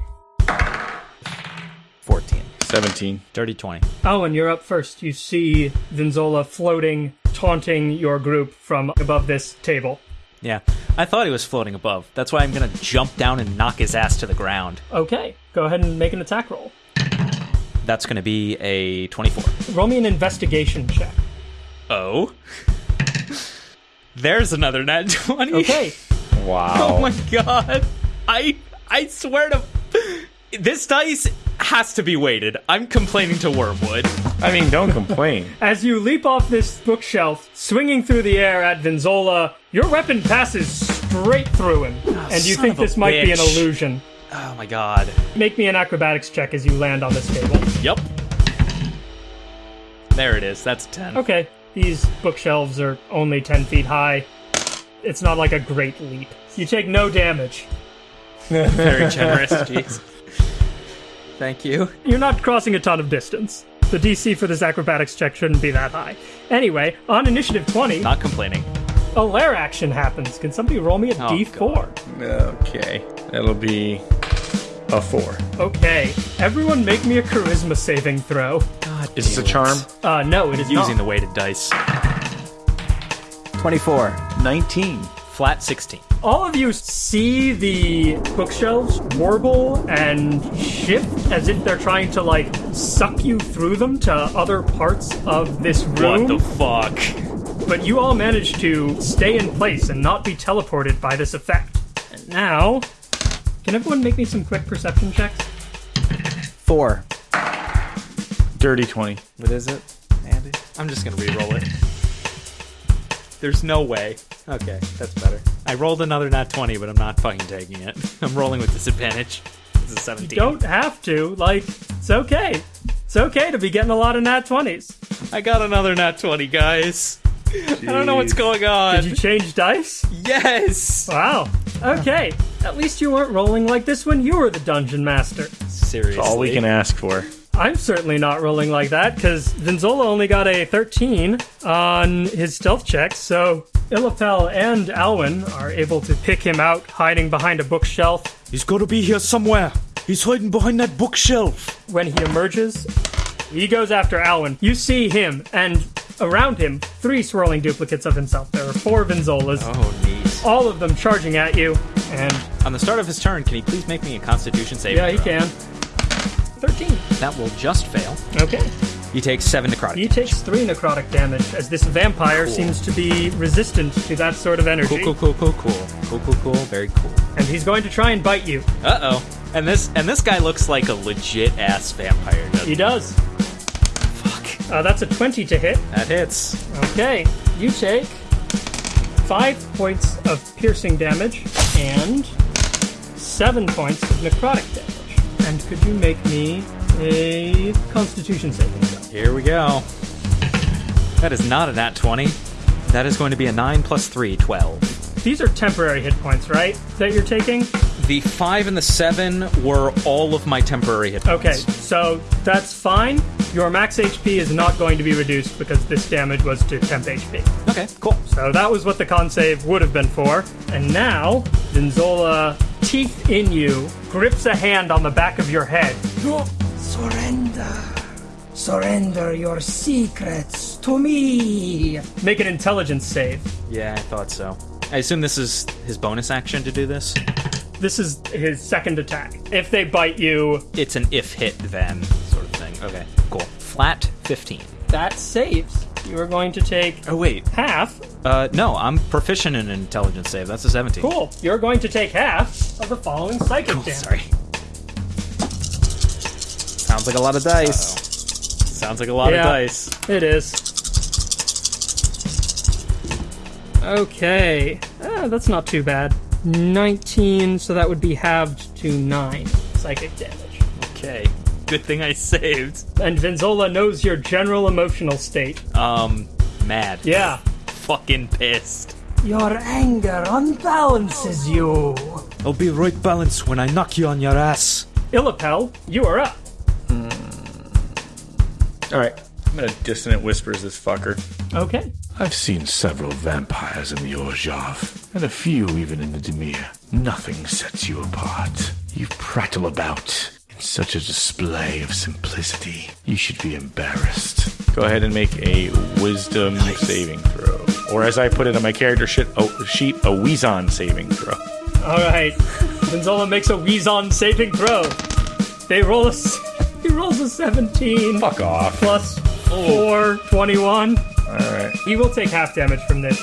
Speaker 5: 14.
Speaker 12: 17.
Speaker 4: Dirty 20.
Speaker 2: Owen, you're up first. You see Vinzola floating, taunting your group from above this table.
Speaker 4: Yeah. I thought he was floating above. That's why I'm going to jump down and knock his ass to the ground.
Speaker 2: Okay, go ahead and make an attack roll.
Speaker 4: That's going to be a 24.
Speaker 2: Roll me an investigation check.
Speaker 4: Oh. There's another nat 20.
Speaker 2: Okay,
Speaker 12: Wow.
Speaker 4: Oh my god. I I swear to this dice has to be weighted. I'm complaining to Wormwood.
Speaker 12: I mean, don't complain.
Speaker 2: as you leap off this bookshelf, swinging through the air at Vinzola, your weapon passes straight through him, ah, and you think this might be an illusion.
Speaker 4: Oh my god.
Speaker 2: Make me an acrobatics check as you land on this table.
Speaker 4: Yep. There it is. That's 10.
Speaker 2: Okay, these bookshelves are only 10 feet high. It's not like a great leap. You take no damage.
Speaker 4: Very generous. Jeez. Thank you.
Speaker 2: You're not crossing a ton of distance. The DC for this acrobatics check shouldn't be that high. Anyway, on initiative 20,
Speaker 4: Not complaining.
Speaker 2: a lair action happens. Can somebody roll me a
Speaker 4: Oh,
Speaker 2: 4
Speaker 12: okay. That'll be a 4.
Speaker 2: Okay, everyone make me a charisma saving throw.
Speaker 4: God
Speaker 12: Is this a charm?
Speaker 2: Uh, no, it is
Speaker 4: Using
Speaker 2: not.
Speaker 4: the weighted dice.
Speaker 5: 24.
Speaker 12: 19.
Speaker 4: Flat 16.
Speaker 2: All of you see the bookshelves warble and shift as if they're trying to like suck you through them to other parts of this room.
Speaker 4: What the fuck?
Speaker 2: but you all manage to stay in place and not be teleported by this effect. And now, can everyone make me some quick perception checks?
Speaker 5: 4.
Speaker 12: Dirty 20.
Speaker 5: What is it, Andy?
Speaker 4: I'm just gonna re-roll it. There's no way. Okay, that's better. I rolled another nat 20, but I'm not fucking taking it. I'm rolling with disadvantage. This is 17.
Speaker 2: Don't have to. Like, it's okay. It's okay to be getting a lot of nat 20s.
Speaker 4: I got another nat 20, guys. I don't know what's going on.
Speaker 2: Did you change dice?
Speaker 4: Yes!
Speaker 2: Wow. Okay. At least you weren't rolling like this when you were the dungeon master.
Speaker 4: Seriously.
Speaker 12: That's All we can ask for.
Speaker 2: I'm certainly not rolling like that because Vinzola only got a 13 on his stealth check, so Illapel and Alwyn are able to pick him out hiding behind a bookshelf.
Speaker 10: He's gotta be here somewhere. He's hiding behind that bookshelf.
Speaker 2: When he emerges, he goes after Alwyn. You see him, and around him, three swirling duplicates of himself. There are four Vinzolas,
Speaker 4: Oh, neat.
Speaker 2: All of them charging at you. And
Speaker 4: On the start of his turn, can he please make me a Constitution save?
Speaker 2: yeah, he can. 13.
Speaker 4: That will just fail.
Speaker 2: Okay.
Speaker 4: He takes seven necrotic.
Speaker 2: He takes three necrotic damage as this vampire
Speaker 4: Cool.
Speaker 2: seems to be resistant to that sort of energy.
Speaker 4: Cool, cool, cool, cool, cool, cool, cool, cool. Very cool.
Speaker 2: And he's going to try and bite you.
Speaker 4: Uh oh. And this and this guy looks like a legit ass vampire. Doesn't
Speaker 2: He does.
Speaker 4: Fuck.
Speaker 2: Uh, that's a 20 to hit.
Speaker 4: That hits.
Speaker 2: Okay, you take five points of piercing damage and seven points of necrotic damage. And could you make me a Constitution saving throw?
Speaker 4: Here we go. That is not a nat 20. That is going to be a 9 plus 3, 12.
Speaker 2: These are temporary hit points, right? That you're taking?
Speaker 4: The 5 and the 7 were all of my temporary hit points.
Speaker 2: Okay, so that's fine. Your max HP is not going to be reduced because this damage was to temp HP.
Speaker 4: Okay, cool.
Speaker 2: So that was what the con save would have been for. And now, Vinzola, teeth in you, grips a hand on the back of your head.
Speaker 11: Surrender. Surrender your secrets to me.
Speaker 2: Make an intelligence save.
Speaker 4: Yeah, I thought so. I assume this is his bonus action to do this.
Speaker 2: This is his second attack. If they bite you,
Speaker 4: It's an if hit then sort of thing. Okay, cool. Flat 15.
Speaker 2: that saves. You are going to take
Speaker 4: Oh, wait.
Speaker 2: half.
Speaker 4: Uh, no, I'm proficient in an intelligence save. That's a 17.
Speaker 2: Cool. You're going to take half of the following psychic
Speaker 4: Cool,
Speaker 2: damage.
Speaker 4: sorry.
Speaker 5: Sounds like a lot of dice.
Speaker 4: Sounds like a lot
Speaker 2: Yeah.
Speaker 4: of dice.
Speaker 2: It is. Okay. Ah, that's not too bad. 19, so that would be halved to 9 psychic damage.
Speaker 4: Okay. Good thing I saved.
Speaker 2: And Vinzola knows your general emotional state.
Speaker 4: Um, mad.
Speaker 2: Yeah.
Speaker 4: Fucking pissed.
Speaker 11: Your anger unbalances you.
Speaker 10: I'll be right balanced when I knock you on your ass.
Speaker 2: Illipel, you are up.
Speaker 12: All right. I'm gonna dissonant whispers this fucker.
Speaker 2: Okay.
Speaker 6: I've seen several vampires in the Orzhov, and a few even in the Dimir. Nothing sets you apart. You prattle about in such a display of simplicity. You should be embarrassed.
Speaker 12: Go ahead and make a wisdom saving throw. Or as I put it on my character sheet, oh, sheet a Wheezon saving throw.
Speaker 2: All right. Vinzola makes a Wheezon saving throw. They roll a, He rolls a 17
Speaker 12: Fuck off.
Speaker 2: plus 4, 21.
Speaker 12: Alright.
Speaker 2: He will take half damage from this.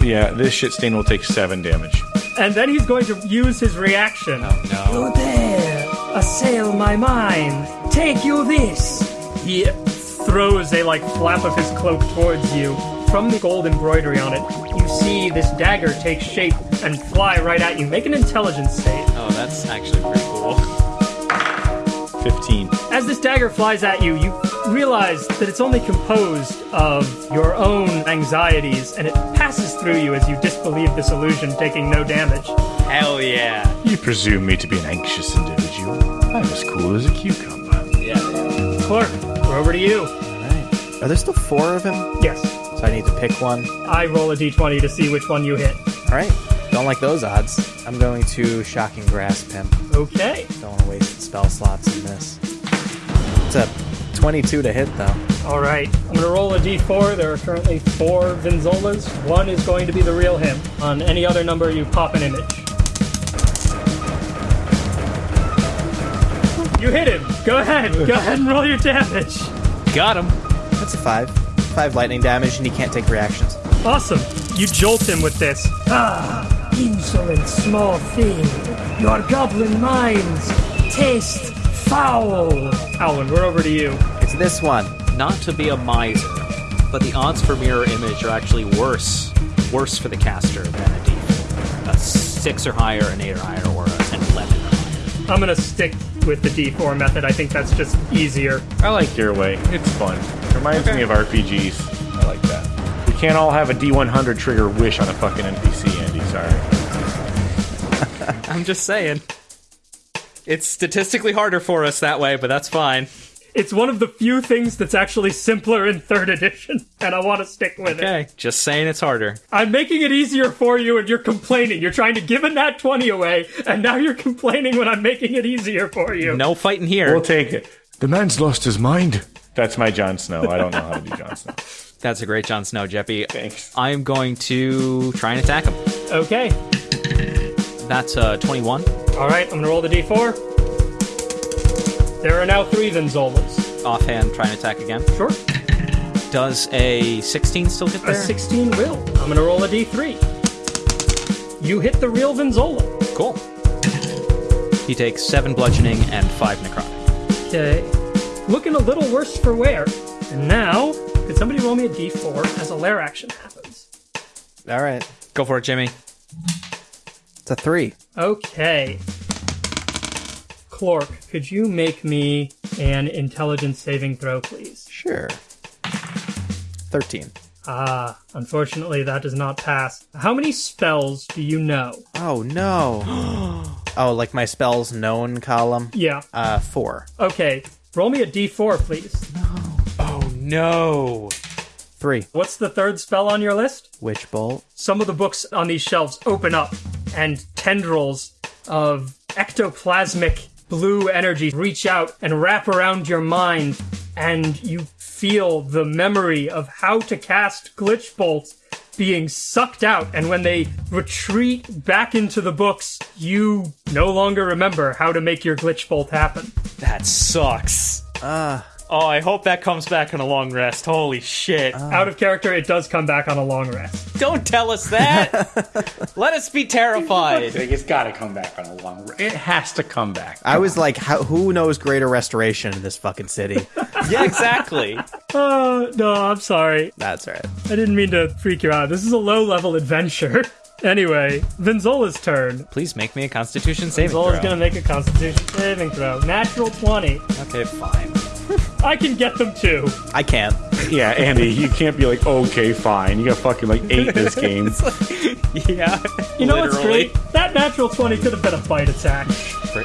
Speaker 12: Yeah, this shit stain will take seven damage.
Speaker 2: And then he's going to use his reaction. Oh no!
Speaker 11: You dare assail my mind. Take you this.
Speaker 2: He throws a like flap of his cloak towards you. From the gold embroidery on it, you see this dagger take shape and fly right at you. Make an intelligence save.
Speaker 4: Oh, that's actually pretty cool.
Speaker 12: 15.
Speaker 2: As this dagger flies at you, you realize that it's only composed of your own anxieties, and it passes through you as you disbelieve this illusion, taking no damage.
Speaker 4: Hell yeah.
Speaker 6: You presume me to be an anxious individual. I'm as cool as a cucumber.
Speaker 4: Yeah.
Speaker 2: Clark, we're over to you.
Speaker 5: Alright. Are there still four of him?
Speaker 2: Yes.
Speaker 5: So I need to pick one.
Speaker 2: I roll a d20 to see which one you hit.
Speaker 5: Alright. Don't like those odds. I'm going to Shocking Grasp him.
Speaker 2: Okay.
Speaker 5: Don't want to waste spell slots in this. It's a 22 to hit, though.
Speaker 2: All right. I'm going to roll a d4. There are currently four Vinzolas. One is going to be the real him. On any other number, you pop an image. You hit him. Go ahead. Go ahead and roll your damage.
Speaker 4: Got him.
Speaker 5: That's a 5. 5 lightning damage, and he can't take reactions.
Speaker 2: Awesome. You jolt him with this.
Speaker 11: Ah, insolent small thing. Your goblin minds taste foul.
Speaker 2: Alwyn, we're over to you.
Speaker 5: It's this one.
Speaker 4: Not to be a miser, but the odds for mirror image are actually worse. Worse for the caster than a d4. A 6 or higher, an 8 or higher, or an 11 or higher.
Speaker 2: I'm going to stick with the d4 method. I think that's just easier.
Speaker 12: I like your way. It's fun. Reminds me of RPGs. I like that. We can't all have a D100 trigger wish on a fucking NPC, Andy. Sorry.
Speaker 4: I'm just saying. It's statistically harder for us that way, but that's fine.
Speaker 2: It's one of the few things that's actually simpler in third edition, and I want to stick with it.
Speaker 4: Okay, just saying it's harder.
Speaker 2: I'm making it easier for you, and you're complaining. You're trying to give a nat 20 away, and now you're complaining when I'm making it easier for you.
Speaker 4: No fighting here.
Speaker 12: We'll take it.
Speaker 6: The man's lost his mind.
Speaker 12: That's my Jon Snow. I don't know how to do Jon Snow.
Speaker 4: That's a great Jon Snow, Jeppy.
Speaker 12: Thanks.
Speaker 4: I'm going to try and attack him.
Speaker 2: Okay.
Speaker 4: That's uh, 21.
Speaker 2: All right, I'm gonna roll the d4. There are now three Vinzolas.
Speaker 4: Offhand, try and attack again.
Speaker 2: Sure.
Speaker 4: Does a 16 still hit
Speaker 2: A 16 will. I'm gonna roll a d3. You hit the real Vinzola.
Speaker 4: Cool. He takes 7 bludgeoning and 5 necrotic.
Speaker 2: Okay. Looking a little worse for wear. And now, could somebody roll me a d4 as a lair action happens?
Speaker 5: All right.
Speaker 4: Go for it, Jimmy.
Speaker 5: It's a three.
Speaker 2: Okay. Clork, could you make me an intelligence saving throw, please?
Speaker 5: Sure. 13.
Speaker 2: Ah, unfortunately, that does not pass. How many spells do you know?
Speaker 5: Oh, no. oh, like my spells known column?
Speaker 2: Yeah.
Speaker 5: Uh, four.
Speaker 2: Okay. Roll me a d4, please. No.
Speaker 4: Oh no.
Speaker 5: Three.
Speaker 2: What's the third spell on your list?
Speaker 5: Witch Bolt.
Speaker 2: Some of the books on these shelves open up, and tendrils of ectoplasmic blue energy reach out and wrap around your mind, and you feel the memory of how to cast Glitch Bolt being sucked out. And when they retreat back into the books, you no longer remember how to make your Glitch Bolt happen.
Speaker 4: That sucks.
Speaker 5: Ah.
Speaker 4: Oh, I hope that comes back on a long rest. Holy shit. Ah.
Speaker 2: Out of character, it does come back on a long rest.
Speaker 4: Don't tell us that. Let us be terrified.
Speaker 12: It's got to come back on a long. Re- it has to come back.
Speaker 5: I was like, how, who knows greater restoration in this fucking city?
Speaker 4: yeah, exactly.
Speaker 2: Oh, no, I'm sorry.
Speaker 5: That's right.
Speaker 2: I didn't mean to freak you out. This is a low level adventure. Anyway, Vinzola's turn.
Speaker 4: Please make me a constitution saving
Speaker 2: Vinzola's
Speaker 4: throw.
Speaker 2: gonna make a constitution saving throw. Natural 20.
Speaker 4: Okay, fine.
Speaker 2: I can get them too.
Speaker 5: I can't.
Speaker 12: Yeah, Andy, you can't be like, okay, fine. You got fucking like eight this game.
Speaker 4: yeah.
Speaker 2: You know what's great? That natural 20 could have been a bite attack.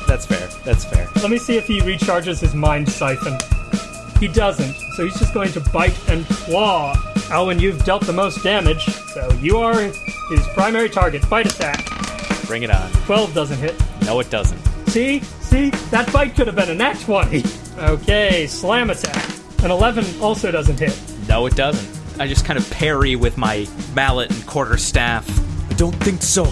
Speaker 4: That's fair. That's fair.
Speaker 2: Let me see if he recharges his mind siphon. He doesn't, so he's just going to bite and claw. Alwyn, you've dealt the most damage, so you are his primary target. Bite attack.
Speaker 4: Bring it on.
Speaker 2: 12 doesn't hit.
Speaker 4: No, it doesn't.
Speaker 2: See? See? That fight could have been a nat 20. Okay, slam attack. An 11 also doesn't hit.
Speaker 4: No, it doesn't. I just kind of parry with my mallet and quarter staff.
Speaker 10: I don't think so.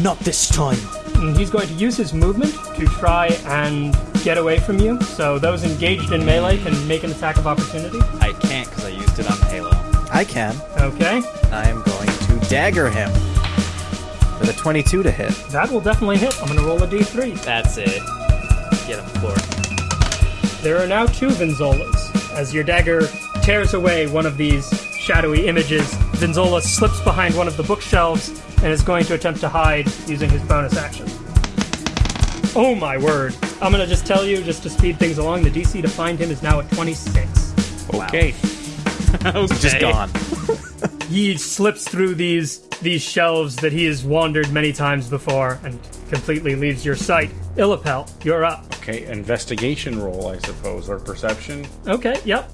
Speaker 10: Not this time.
Speaker 2: And he's going to use his movement to try and get away from you. So those engaged in melee can make an attack of opportunity.
Speaker 4: I can't because I used it on Halo.
Speaker 5: I can.
Speaker 2: Okay,
Speaker 5: I am going to dagger him with a 22 to hit.
Speaker 2: that will definitely hit. I'm going to roll a d3.
Speaker 4: That's it. Get him, Clork.
Speaker 2: There are now two Vinzolas. As your dagger tears away one of these shadowy images, Vinzola slips behind one of the bookshelves and is going to attempt to hide using his bonus action. Oh my word. I'm going to just tell you, just to speed things along, the DC to find him is now at 26.
Speaker 12: Okay.
Speaker 5: Just gone.
Speaker 2: He slips through these these shelves that he has wandered many times before and completely leaves your sight. Illipel, you're up.
Speaker 12: Okay, investigation roll, I suppose, or perception.
Speaker 2: Okay, yep.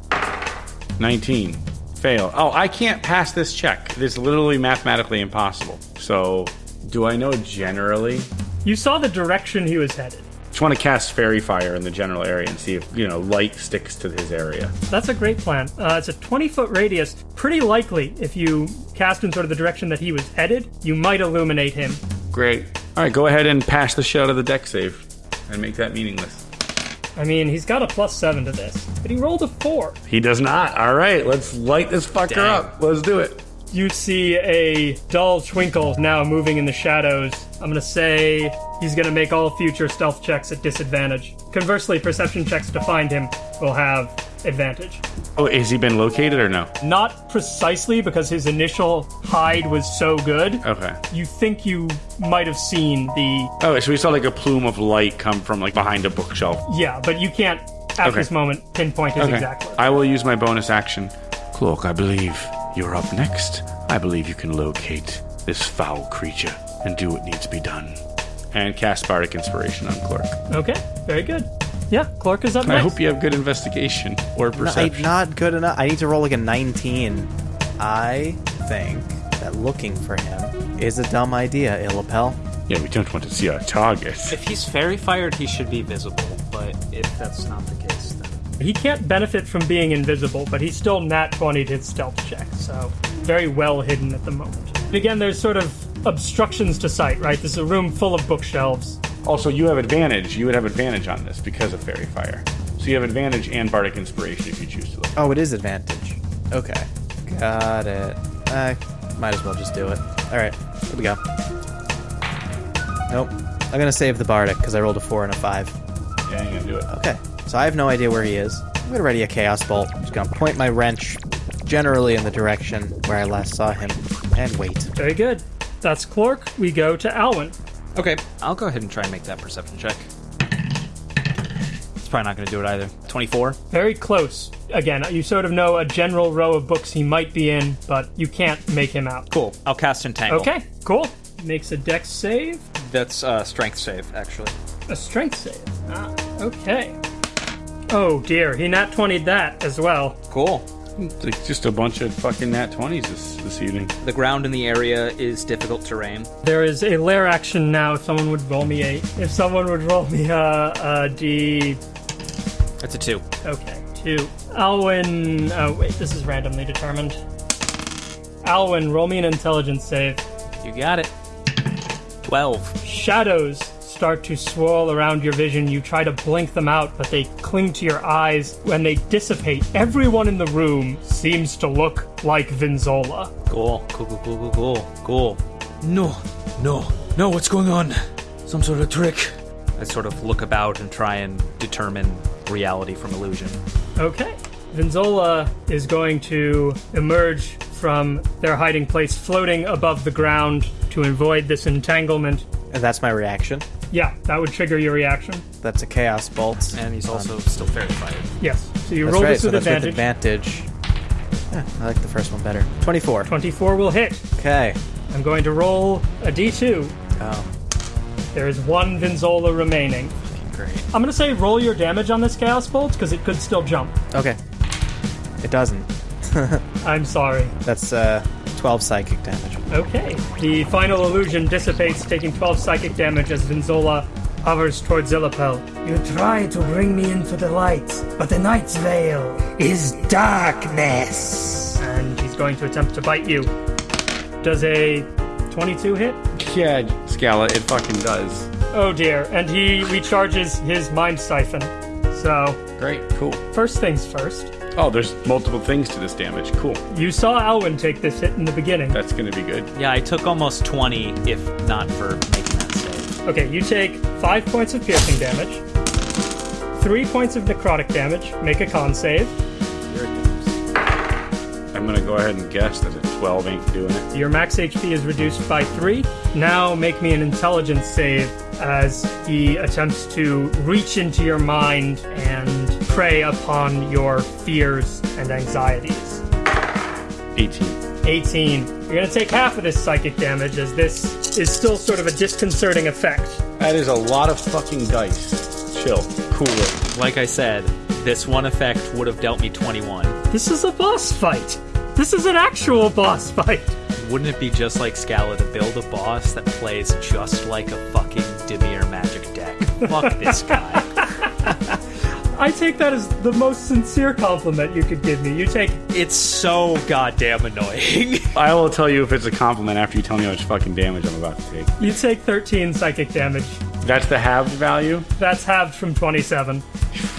Speaker 12: 19. Fail. Oh, I can't pass this check. It is literally mathematically impossible. So, do I know generally?
Speaker 2: You saw the direction he was headed.
Speaker 12: Just want to cast fairy fire in the general area and see if, you know, light sticks to his area.
Speaker 2: That's a great plan. Uh, it's a 20 foot radius. Pretty likely, if you cast in sort of the direction that he was headed, you might illuminate him.
Speaker 12: Great. All right, go ahead and pass the shell of the deck save and make that meaningless.
Speaker 2: I mean, he's got a plus seven to this, but he rolled a four.
Speaker 12: He does not. All right, let's light this fucker
Speaker 4: Dang.
Speaker 12: up. Let's do it.
Speaker 2: You see a dull twinkle now moving in the shadows. I'm gonna say he's gonna make all future stealth checks at disadvantage. Conversely, perception checks to find him will have advantage.
Speaker 12: Oh, has he been located or no?
Speaker 2: Not precisely because his initial hide was so good.
Speaker 12: Okay.
Speaker 2: You think you might have seen the
Speaker 12: Oh, so we saw like a plume of light come from like behind a bookshelf.
Speaker 2: yeah, but you can't at
Speaker 12: Okay.
Speaker 2: this moment pinpoint his
Speaker 12: Okay.
Speaker 2: exact location.
Speaker 12: I will use my bonus action.
Speaker 6: Cloak, I believe you're up next. I believe you can locate this foul creature and do what needs to be done.
Speaker 12: And cast Bardic Inspiration on Clerk.
Speaker 2: Okay, very good. Yeah, Clark is up next.
Speaker 12: I
Speaker 2: next.
Speaker 12: hope you have good investigation or
Speaker 5: No, I-
Speaker 12: perception.
Speaker 5: not good enough. I need to roll like a 19. I think that looking for him is a dumb idea, Illipel.
Speaker 6: Yeah, we don't want to see our target.
Speaker 4: If he's fairy fired, he should be visible. But if that's not the case, then
Speaker 2: He can't benefit from being invisible, but he's still nat 20'd his stealth check, so very well hidden at the moment. Again, there's sort of obstructions to sight, right? This is a room full of bookshelves.
Speaker 12: Also, you have advantage. You would have advantage on this because of Fairy Fire. So you have advantage and Bardic Inspiration if you choose to look.
Speaker 5: Oh, it is advantage. Okay. Got it. I might as well just do it. Alright, here we go. Nope. I'm gonna save the Bardic because I rolled a 4 and a 5.
Speaker 12: Yeah, you're gonna do it.
Speaker 5: Okay. So I have no idea where he is. I'm gonna ready a Chaos Bolt. I'm just gonna point my wrench generally in the direction where I last saw him and wait.
Speaker 2: Very good. That's Clork. We go to Alwyn.
Speaker 4: Okay, I'll go ahead and try and make that perception check. It's probably not going to do it either. 24?
Speaker 2: Very close. Again, you sort of know a general row of books he might be in, but you can't make him out.
Speaker 4: Cool. I'll cast Entangle.
Speaker 2: Okay, cool. Makes a dex save,
Speaker 4: That's uh, strength save, actually.
Speaker 2: a strength save. Ah, okay. Oh dear, he nat 20'd that as well.
Speaker 4: Cool.
Speaker 12: It's just a bunch of fucking nat 20s this, this evening.
Speaker 4: The ground in the area is difficult terrain.
Speaker 2: There is a lair action now. If someone would roll me a, if someone would roll me a, a d,
Speaker 4: That's a 2.
Speaker 2: okay, two. Alwyn, oh wait, this is randomly determined. Alwyn, roll me an intelligence save.
Speaker 4: You got it. 12.
Speaker 2: Shadows start to swirl around your vision. You try to blink them out, but they cling to your eyes. When they dissipate, everyone in the room seems to look like Vinzola.
Speaker 4: Cool. Cool, cool, cool, cool, cool. Cool.
Speaker 10: No, no, no, what's going on? Some sort of trick.
Speaker 4: I sort of look about and try and determine reality from illusion.
Speaker 2: Okay. Vinzola is going to emerge from their hiding place, floating above the ground to avoid this entanglement.
Speaker 5: And that's my reaction.
Speaker 2: Yeah, that would trigger your reaction.
Speaker 5: That's a Chaos Bolt.
Speaker 4: And he's also still fairy fired.
Speaker 2: Yes. So you
Speaker 5: That's
Speaker 2: roll
Speaker 5: right,
Speaker 2: this
Speaker 5: so
Speaker 2: with
Speaker 5: that's
Speaker 2: advantage.
Speaker 5: with advantage. Yeah, I like the first one better. 24.
Speaker 2: 24 will hit.
Speaker 5: Okay.
Speaker 2: I'm going to roll a d2.
Speaker 5: Oh,
Speaker 2: There is one Vinzola remaining.
Speaker 4: Great.
Speaker 2: I'm going to say roll your damage on this Chaos Bolt because it could still jump.
Speaker 5: okay. It doesn't.
Speaker 2: I'm sorry.
Speaker 5: That's uh, 12 psychic damage.
Speaker 2: Okay. The final illusion dissipates, taking 12 psychic damage as Vinzola hovers towards Zillipel.
Speaker 11: You try to bring me into the light, but the night's veil is darkness.
Speaker 2: And he's going to attempt to bite you. Does a 22 hit?
Speaker 12: Yeah, Scala, it fucking does.
Speaker 2: Oh dear. And he recharges his mind siphon. So,
Speaker 12: Great, cool.
Speaker 2: first things first.
Speaker 12: Oh, there's multiple things to this damage. Cool.
Speaker 2: You saw Alwyn take this hit in the beginning.
Speaker 12: That's gonna be good.
Speaker 4: Yeah, I took almost 20 if not for making that save.
Speaker 2: Okay, you take 5 points of piercing damage, 3 points of necrotic damage, make a con save.
Speaker 4: Here it comes.
Speaker 12: I'm gonna go ahead and guess that a 12 ain't doing it.
Speaker 2: Your max HP is reduced by 3. Now make me an intelligence save as he attempts to reach into your mind and prey upon your fears and anxieties.
Speaker 12: 18.
Speaker 2: 18. You're going to take half of this psychic damage as this is still sort of a disconcerting effect.
Speaker 12: That is a lot of fucking dice. Chill. Cool it.
Speaker 4: Like I said, this one effect would have dealt me 21.
Speaker 2: This is a boss fight. This is an actual boss fight.
Speaker 4: Wouldn't it be just like Scala to build a boss that plays just like a fucking Dimir magic deck? Fuck this guy.
Speaker 2: I take that as the most sincere compliment you could give me. You take
Speaker 4: It's so goddamn annoying.
Speaker 12: I will tell you if it's a compliment after you tell me how much fucking damage I'm about to take.
Speaker 2: you take 13 psychic damage.
Speaker 12: That's the halved value.
Speaker 2: That's halved from 27.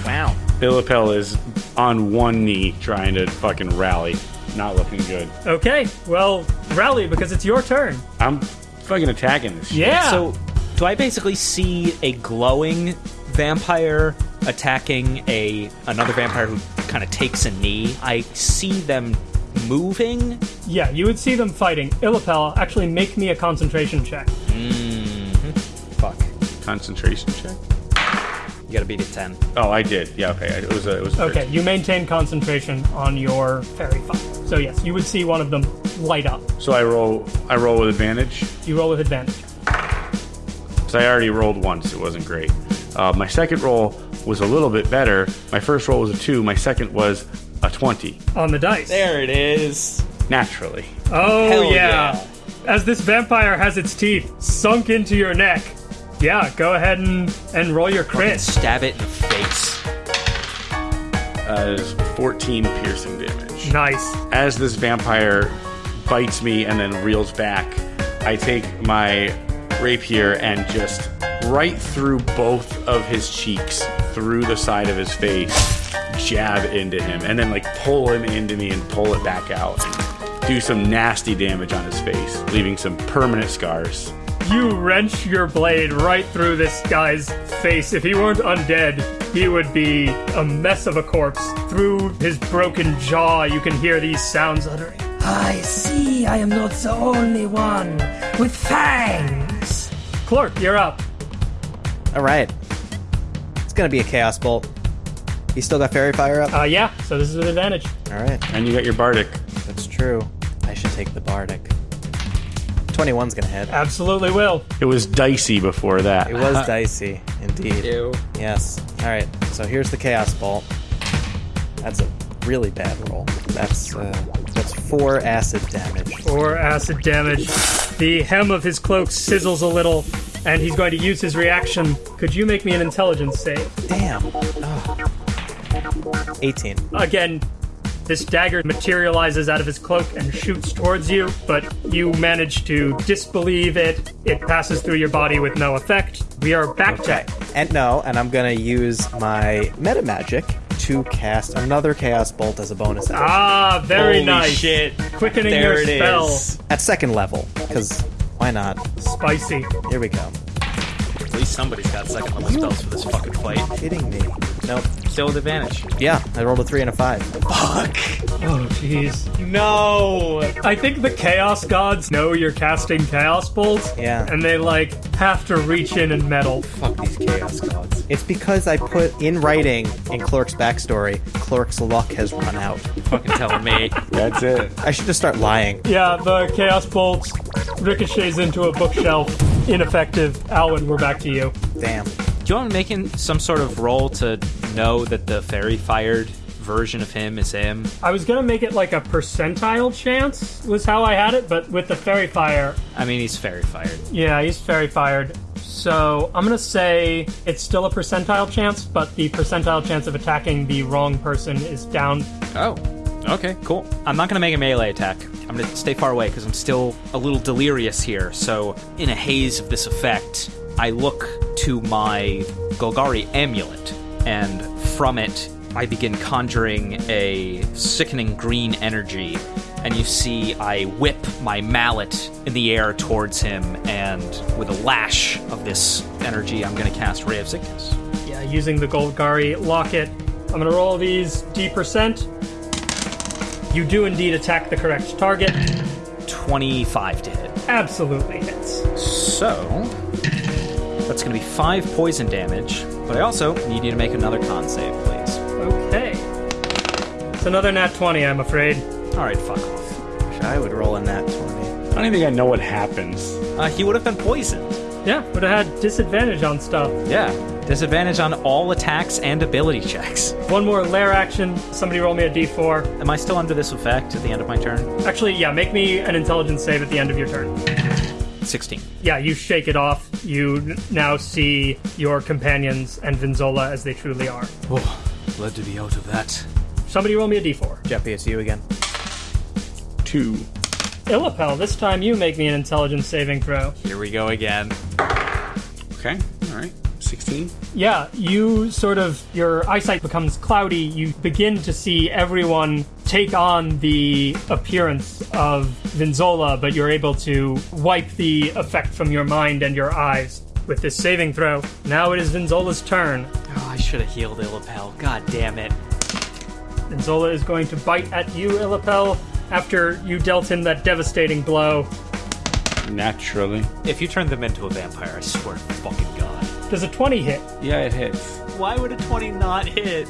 Speaker 4: wow.
Speaker 12: Illipel is on one knee trying to fucking rally. Not looking good.
Speaker 2: Okay, well, rally because it's your turn.
Speaker 12: I'm fucking attacking this shit.
Speaker 2: Yeah.
Speaker 4: So, do I basically see a glowing vampire attacking a another vampire who kind of takes a knee? I see them moving.
Speaker 2: yeah, you would see them fighting. Illipel, actually make me a concentration check.
Speaker 4: mmm Fuck.
Speaker 12: Concentration check.
Speaker 4: You gotta beat it 10.
Speaker 12: Oh, I did. Yeah, okay. It was a. It was a
Speaker 2: Okay, you maintain concentration on your fairy fire. So yes, you would see one of them light up.
Speaker 12: So I roll. I roll with advantage.
Speaker 2: You roll with advantage.
Speaker 12: So I already rolled once. It wasn't great. Uh, my second roll was a little bit better. My first roll was a two. My second was a twenty.
Speaker 2: On the dice.
Speaker 4: There it is.
Speaker 12: Naturally.
Speaker 2: Oh
Speaker 4: Hell
Speaker 2: yeah.
Speaker 4: yeah.
Speaker 2: As this vampire has its teeth sunk into your neck. Yeah, go ahead and, and roll your
Speaker 4: Fucking
Speaker 2: crit.
Speaker 4: stab it in the face.
Speaker 12: as 14 piercing damage.
Speaker 2: Nice.
Speaker 12: As this vampire bites me and then reels back, I take my rapier and just right through both of his cheeks, through the side of his face, jab into him, and then like pull him into me and pull it back out. Do some nasty damage on his face, leaving some permanent scars.
Speaker 2: You wrench your blade right through this guy's face. If he weren't undead, he would be a mess of a corpse. Through his broken jaw, you can hear these sounds uttering.
Speaker 11: I see I am not the only one with fangs.
Speaker 2: Clark, you're up.
Speaker 13: All right. It's gonna be a chaos bolt. You still got fairy fire up?
Speaker 2: Uh, yeah, so this is an advantage.
Speaker 13: All right.
Speaker 12: And you got your bardic.
Speaker 13: That's true. I should take the bardic. 21's gonna hit.
Speaker 2: Absolutely will.
Speaker 12: It was dicey before that.
Speaker 13: It was dicey, indeed.
Speaker 4: Ew.
Speaker 13: Yes. All right. So here's the chaos bolt. That's a really bad roll. That's uh, that's four acid damage.
Speaker 2: Four acid damage. The hem of his cloak sizzles a little, and he's going to use his reaction. Could you make me an intelligence save?
Speaker 13: Damn. Oh. 18.
Speaker 2: Again, this dagger materializes out of his cloak and shoots towards you, but you manage to disbelieve it. It passes through your body with no effect. We are back
Speaker 13: Okay.
Speaker 2: to
Speaker 13: And no, and I'm gonna use my meta magic to cast another chaos bolt as a bonus action.
Speaker 2: Ah, very
Speaker 4: Holy
Speaker 2: nice.
Speaker 4: shit.
Speaker 2: Quickening
Speaker 4: There
Speaker 2: your
Speaker 4: it
Speaker 2: spell.
Speaker 4: is.
Speaker 13: At second level, because why not?
Speaker 2: Spicy.
Speaker 13: Here we go.
Speaker 4: At least somebody's got second level spells for this fucking fight.
Speaker 13: Kidding me? Nope.
Speaker 4: Still with advantage.
Speaker 13: Yeah, I rolled a three and a five. Fuck.
Speaker 2: Oh, jeez.
Speaker 4: No!
Speaker 2: I think the Chaos Gods know you're casting Chaos Bolts.
Speaker 13: Yeah.
Speaker 2: And they, like, have to reach in and meddle.
Speaker 4: Fuck these chaos gods.
Speaker 13: It's because I put in writing in Clerk's backstory, Clerk's luck has run out.
Speaker 4: Fucking telling me.
Speaker 12: That's it.
Speaker 13: I should just start lying.
Speaker 2: Yeah, the Chaos Bolt ricochets into a bookshelf. Ineffective. Alwyn, we're back to you.
Speaker 13: Damn.
Speaker 4: Do you want me making some sort of roll to know that the fairy fired version of him is him?
Speaker 2: I was gonna make it like a percentile chance, was how I had it, but with the Fairy Fire,
Speaker 4: I mean, he's fairy fired.
Speaker 2: yeah, he's Fairy Fired. So I'm gonna say it's still a percentile chance, but the percentile chance of attacking the wrong person is down.
Speaker 4: Oh. Okay, cool. I'm not gonna make a melee attack. I'm gonna stay far away because I'm still a little delirious here. So, in a haze of this effect, I look to my Golgari amulet, and from it, I begin conjuring a sickening green energy. And you see, I whip my mallet in the air towards him, and with a lash of this energy, I'm gonna cast Ray of Sickness.
Speaker 2: Yeah, using the Golgari locket. I'm gonna roll these D percent. You do indeed attack the correct target.
Speaker 4: 25 to hit.
Speaker 2: Absolutely hits.
Speaker 4: So, going to be five poison damage, but I also need you to make another con save, please.
Speaker 2: Okay. It's another nat 20, I'm afraid.
Speaker 4: All right, fuck off.
Speaker 13: Wish I would roll in that 20.
Speaker 12: I don't even think I know what happens.
Speaker 4: Uh, he would have been poisoned.
Speaker 2: Yeah, would have had disadvantage on stuff.
Speaker 4: Yeah. Disadvantage on all attacks and ability checks.
Speaker 2: One more lair action. Somebody roll me a d4.
Speaker 4: Am I still under this effect at the end of my turn?
Speaker 2: Actually, yeah, make me an intelligence save at the end of your turn.
Speaker 4: 16.
Speaker 2: Yeah, you shake it off. You now see your companions and Vinzola as they truly are.
Speaker 10: Oh, glad to be out of that.
Speaker 2: Somebody roll me a d4.
Speaker 13: Jeffy, it's you again.
Speaker 12: Two.
Speaker 2: Illipel, this time you make me an intelligence saving throw.
Speaker 4: Here we go again.
Speaker 12: Okay. All right. 16.
Speaker 2: Yeah, you sort of, your eyesight becomes cloudy. You begin to see everyone take on the appearance of Vinzola, but you're able to wipe the effect from your mind and your eyes with this saving throw. Now it is Vinzola's turn.
Speaker 4: Oh, I should have healed Illipel. God damn it.
Speaker 2: Vinzola is going to bite at you, Illipel, after you dealt him that devastating blow.
Speaker 12: Naturally.
Speaker 4: If you turn them into a vampire, I swear to fucking God.
Speaker 2: Does a 20 hit?
Speaker 12: Yeah, it hits.
Speaker 4: Why would a 20 not hit?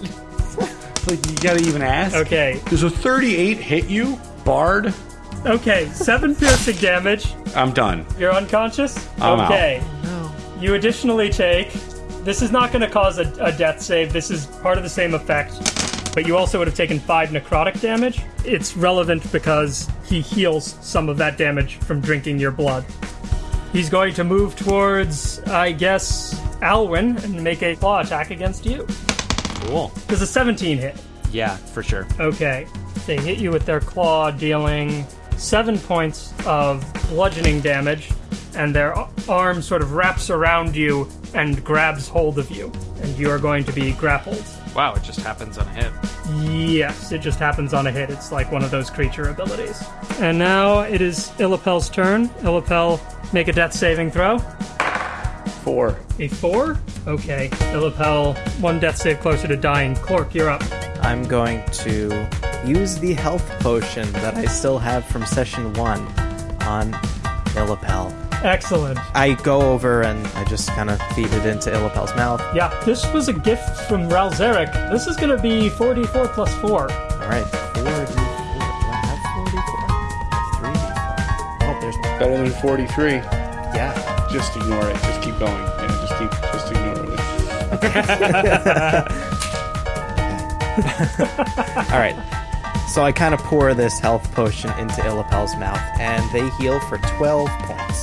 Speaker 12: Like, you gotta even ask.
Speaker 2: Okay.
Speaker 12: Does a 38 hit you, Bard?
Speaker 2: Okay, seven piercing damage.
Speaker 12: I'm done.
Speaker 2: You're unconscious?
Speaker 12: I'm out.
Speaker 2: okay. You additionally take. This is not going to cause a, a death save. This is part of the same effect. But you also would have taken five necrotic damage. It's relevant because he heals some of that damage from drinking your blood. He's going to move towards, I guess, Alwyn and make a claw attack against you.
Speaker 4: Cool.
Speaker 2: Does a 17 hit?
Speaker 4: Yeah, for sure.
Speaker 2: Okay. They hit you with their claw, dealing seven points of bludgeoning damage, and their arm sort of wraps around you and grabs hold of you, and you are going to be grappled.
Speaker 4: Wow, it just happens on a hit.
Speaker 2: Yes, it just happens on a hit. It's like one of those creature abilities. And now it is Illipel's turn. Illipel, make a death saving throw.
Speaker 12: Four.
Speaker 2: A four? Okay. Illipel, one death save closer to dying. Cork, you're up.
Speaker 5: I'm going to use the health potion that I still have from session one on Illipel.
Speaker 2: Excellent.
Speaker 5: I go over and I just kind of feed it into Illipel's mouth.
Speaker 2: Yeah, this was a gift from Ral Zarek. This is going to be 44 plus 4.
Speaker 5: All right, 4d4. Do I have 4d4? I have 3d4. Oh, there's
Speaker 12: Better than 43.
Speaker 5: yeah.
Speaker 14: Just ignore it. Just keep going. Yeah, just keep, just ignore it.
Speaker 5: All right. So I kind of pour this health potion into Illipel's mouth, and they heal for 12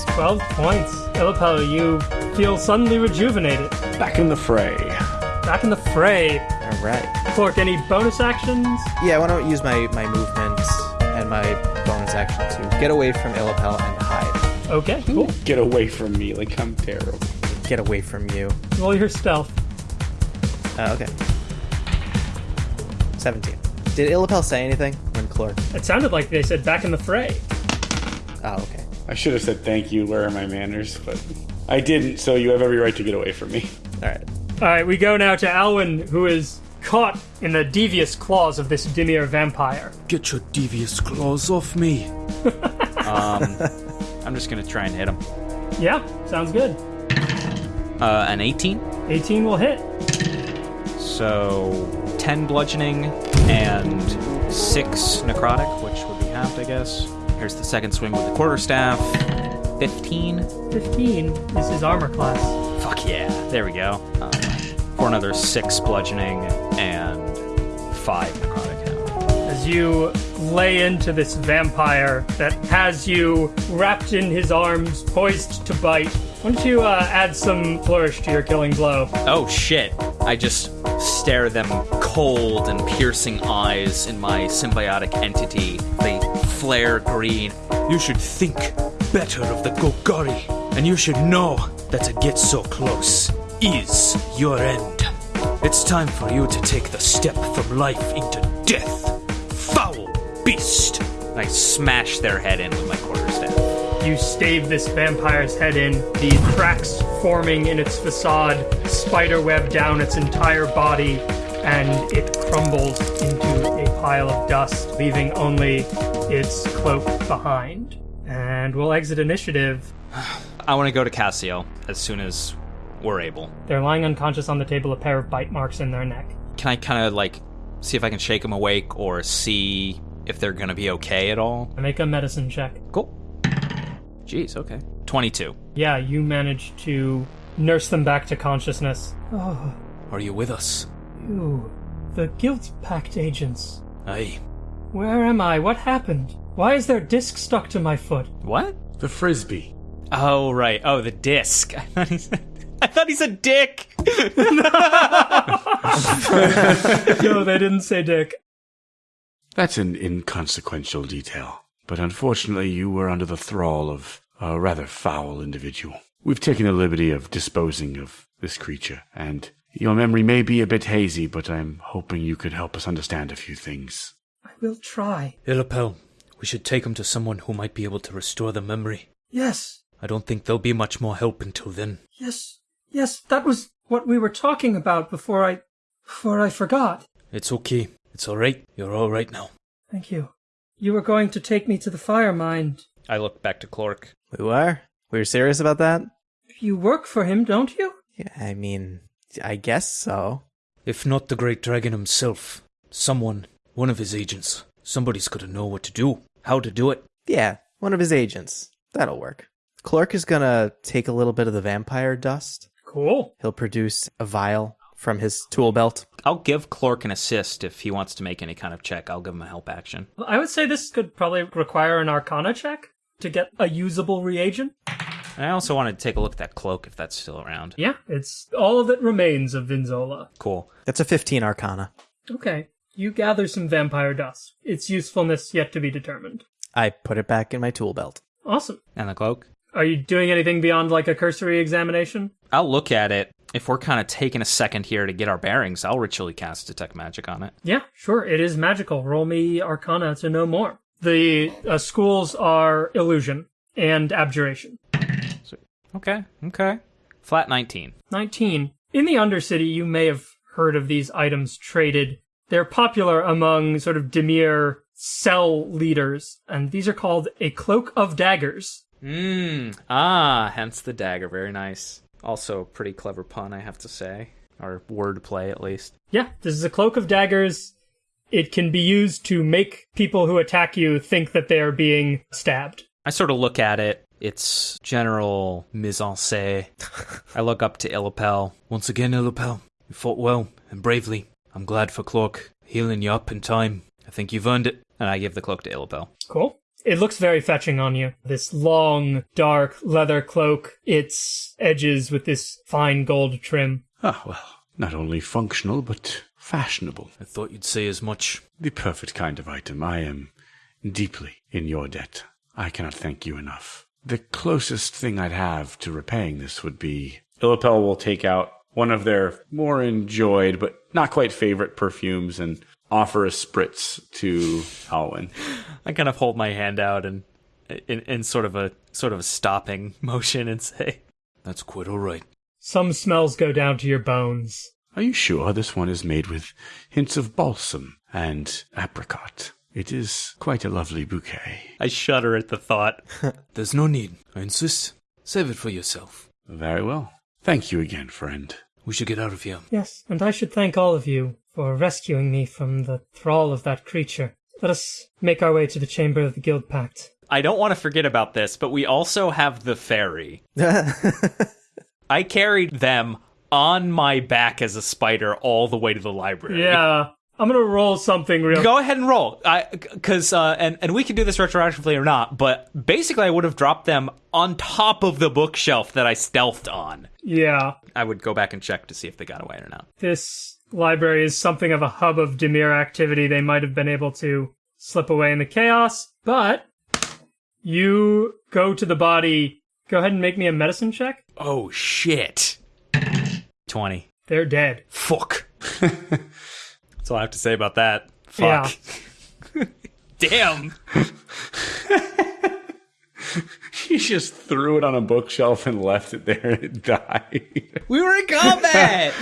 Speaker 5: points.
Speaker 2: 12 points. Illipel, you feel suddenly rejuvenated.
Speaker 14: Back in the fray.
Speaker 2: Back in the fray.
Speaker 5: All right.
Speaker 2: Cork, any bonus actions?
Speaker 5: Yeah, why don't I use my, my movement and my bonus action to get away from Illipel and hide.
Speaker 2: Okay, cool.
Speaker 14: Get away from me. Like, I'm terrible.
Speaker 5: Get away from you.
Speaker 2: Roll your stealth.
Speaker 5: Uh, okay. 17. Did Illipel say anything when Clork?
Speaker 2: It sounded like they said back in the fray.
Speaker 5: Oh, okay.
Speaker 14: I should have said thank you. Where are my manners? But I didn't, so you have every right to get away from me.
Speaker 5: All right.
Speaker 2: All right, we go now to Alwyn, who is caught in the devious claws of this Dimir vampire.
Speaker 10: Get your devious claws off me.
Speaker 4: Um, I'm just gonna try and hit him.
Speaker 2: Yeah, sounds good.
Speaker 4: Uh, an 18,
Speaker 2: 18 will hit.
Speaker 4: so 10 bludgeoning and 6 necrotic, which would be halved, I guess. Here's the second swing with the quarterstaff. 15.
Speaker 2: 15 is his armor class.
Speaker 4: Fuck yeah. There we go. Um, for another 6 bludgeoning and 5 necrotic
Speaker 2: as you lay into this vampire that has you wrapped in his arms, poised to bite. Why don't you uh, add some flourish to your killing blow?
Speaker 4: Oh shit. I just stare them cold and piercing eyes in my symbiotic entity. They flare green.
Speaker 10: You should think better of the Golgari, and you should know that to get so close is your end. It's time for you to take the step from life into death. Foul beast!
Speaker 4: I smash their head in with my quarterstaff.
Speaker 2: You stave this vampire's head in, the cracks forming in its facade, spiderweb down its entire body, and it crumbles into a pile of dust, leaving only its cloak behind. And we'll exit initiative.
Speaker 4: I want to go to Cassiel as soon as we're able.
Speaker 2: They're lying unconscious on the table, a pair of bite marks in their neck.
Speaker 4: Can I kind of like see if I can shake them awake or see if they're going to be okay at all?
Speaker 2: I make a medicine check.
Speaker 4: Cool. Jeez, okay. 22.
Speaker 2: Yeah, you manage to nurse them back to consciousness. Oh,
Speaker 10: Are you with us?
Speaker 2: you. The guilt pact agents.
Speaker 10: Aye.
Speaker 2: Where am I? What happened? Why is there a disc stuck to my foot?
Speaker 4: What?
Speaker 12: The frisbee.
Speaker 4: Oh, right. Oh, the disc. I thought he said, I thought he said dick.
Speaker 2: no, they didn't say dick.
Speaker 6: That's an inconsequential detail. But unfortunately, you were under the thrall of a rather foul individual. We've taken the liberty of disposing of this creature, and your memory may be a bit hazy, but I'm hoping you could help us understand a few things.
Speaker 11: I will try.
Speaker 10: Illapel, we should take him to someone who might be able to restore the memory.
Speaker 11: Yes,
Speaker 10: I don't think there'll be much more help until then.
Speaker 11: yes, yes, that was what we were talking about before I. before I forgot.
Speaker 10: It's okay. It's alright. You're alright now.
Speaker 11: Thank you. You were going to take me to the Firemind.
Speaker 4: I look back to Clork.
Speaker 5: We were? We were serious about that?
Speaker 11: You work for him, don't you?
Speaker 5: Yeah, I mean, I guess so.
Speaker 10: If not the great dragon himself, someone, one of his agents, somebody's gotta know what to do, how to do it.
Speaker 5: Yeah, one of his agents. That'll work. Clark is gonna take a little bit of the vampire dust.
Speaker 2: Cool.
Speaker 5: He'll produce a vial from his tool belt.
Speaker 4: I'll give Clark an assist if he wants to make any kind of check. I'll give him a help action.
Speaker 2: I would say this could probably require an arcana check to get a usable reagent.
Speaker 4: And I also wanted to take a look at that cloak if that's still around.
Speaker 2: Yeah, it's all that remains of Vinzola.
Speaker 4: Cool.
Speaker 5: That's a 15 arcana.
Speaker 2: Okay. You gather some vampire dust. Its usefulness yet to be determined.
Speaker 5: I put it back in my tool belt.
Speaker 2: Awesome.
Speaker 4: And the cloak.
Speaker 2: Are you doing anything beyond like a cursory examination?
Speaker 4: I'll look at it. If we're kind of taking a second here to get our bearings, I'll ritually cast detect magic on it.
Speaker 2: Yeah, sure. It is magical. Roll me Arcana to know more. The uh, schools are illusion and abjuration.
Speaker 4: Okay, okay. Flat 19.
Speaker 2: 19. In the Undercity, you may have heard of these items traded. They're popular among sort of Dimir cell leaders, and these are called a cloak of daggers.
Speaker 4: Mmm. Ah, hence the dagger. Very nice. Also, pretty clever pun, I have to say. Or word play, at least.
Speaker 2: Yeah, this is a cloak of daggers. It can be used to make people who attack you think that they are being stabbed.
Speaker 4: I sort of look at it. It's general mise en scène. I look up to Illipel.
Speaker 10: Once again, Illipel, you fought well and bravely. I'm glad for Cloak healing you up in time. I think you've earned it.
Speaker 4: And I give the cloak to Illipel.
Speaker 2: Cool. It looks very fetching on you. This long, dark leather cloak, its edges with this fine gold trim.
Speaker 6: Ah, well, not only functional, but fashionable.
Speaker 10: I thought you'd say as much.
Speaker 6: The perfect kind of item. I am deeply in your debt. I cannot thank you enough. The closest thing I'd have to repaying this would be
Speaker 12: Illipel will take out one of their more enjoyed but not quite favorite perfumes and offer a spritz to Alwyn.
Speaker 4: I kind of hold my hand out and in, in sort of a sort of a stopping motion and say,
Speaker 10: That's quite all right.
Speaker 2: Some smells go down to your bones.
Speaker 6: Are you sure this one is made with hints of balsam and apricot? It is quite a lovely bouquet.
Speaker 4: I shudder at the thought.
Speaker 10: There's no need. I insist. Save it for yourself.
Speaker 6: Very well. Thank you again, friend.
Speaker 10: We should get out of here.
Speaker 2: Yes, and I should thank all of you for rescuing me from the thrall of that creature. Let us make our way to the chamber of the Guildpact.
Speaker 4: I don't want to forget about this, but we also have the fairy. I carried them on my back as a spider all the way to the library.
Speaker 2: Yeah. I'm gonna roll something real.
Speaker 4: Go ahead and roll, because uh, and and we can do this retroactively or not. But basically, I would have dropped them on top of the bookshelf that I stealthed on.
Speaker 2: Yeah.
Speaker 4: I would go back and check to see if they got away or not.
Speaker 2: This library is something of a hub of Dimir activity. They might have been able to slip away in the chaos, but you go to the body. Go ahead and make me a medicine check.
Speaker 4: Oh shit! Twenty.
Speaker 2: They're dead.
Speaker 4: Fuck. That's all I have to say about that. Fuck.
Speaker 2: Yeah.
Speaker 4: Damn.
Speaker 12: He just threw it on a bookshelf and left it there and it died.
Speaker 4: We were in combat.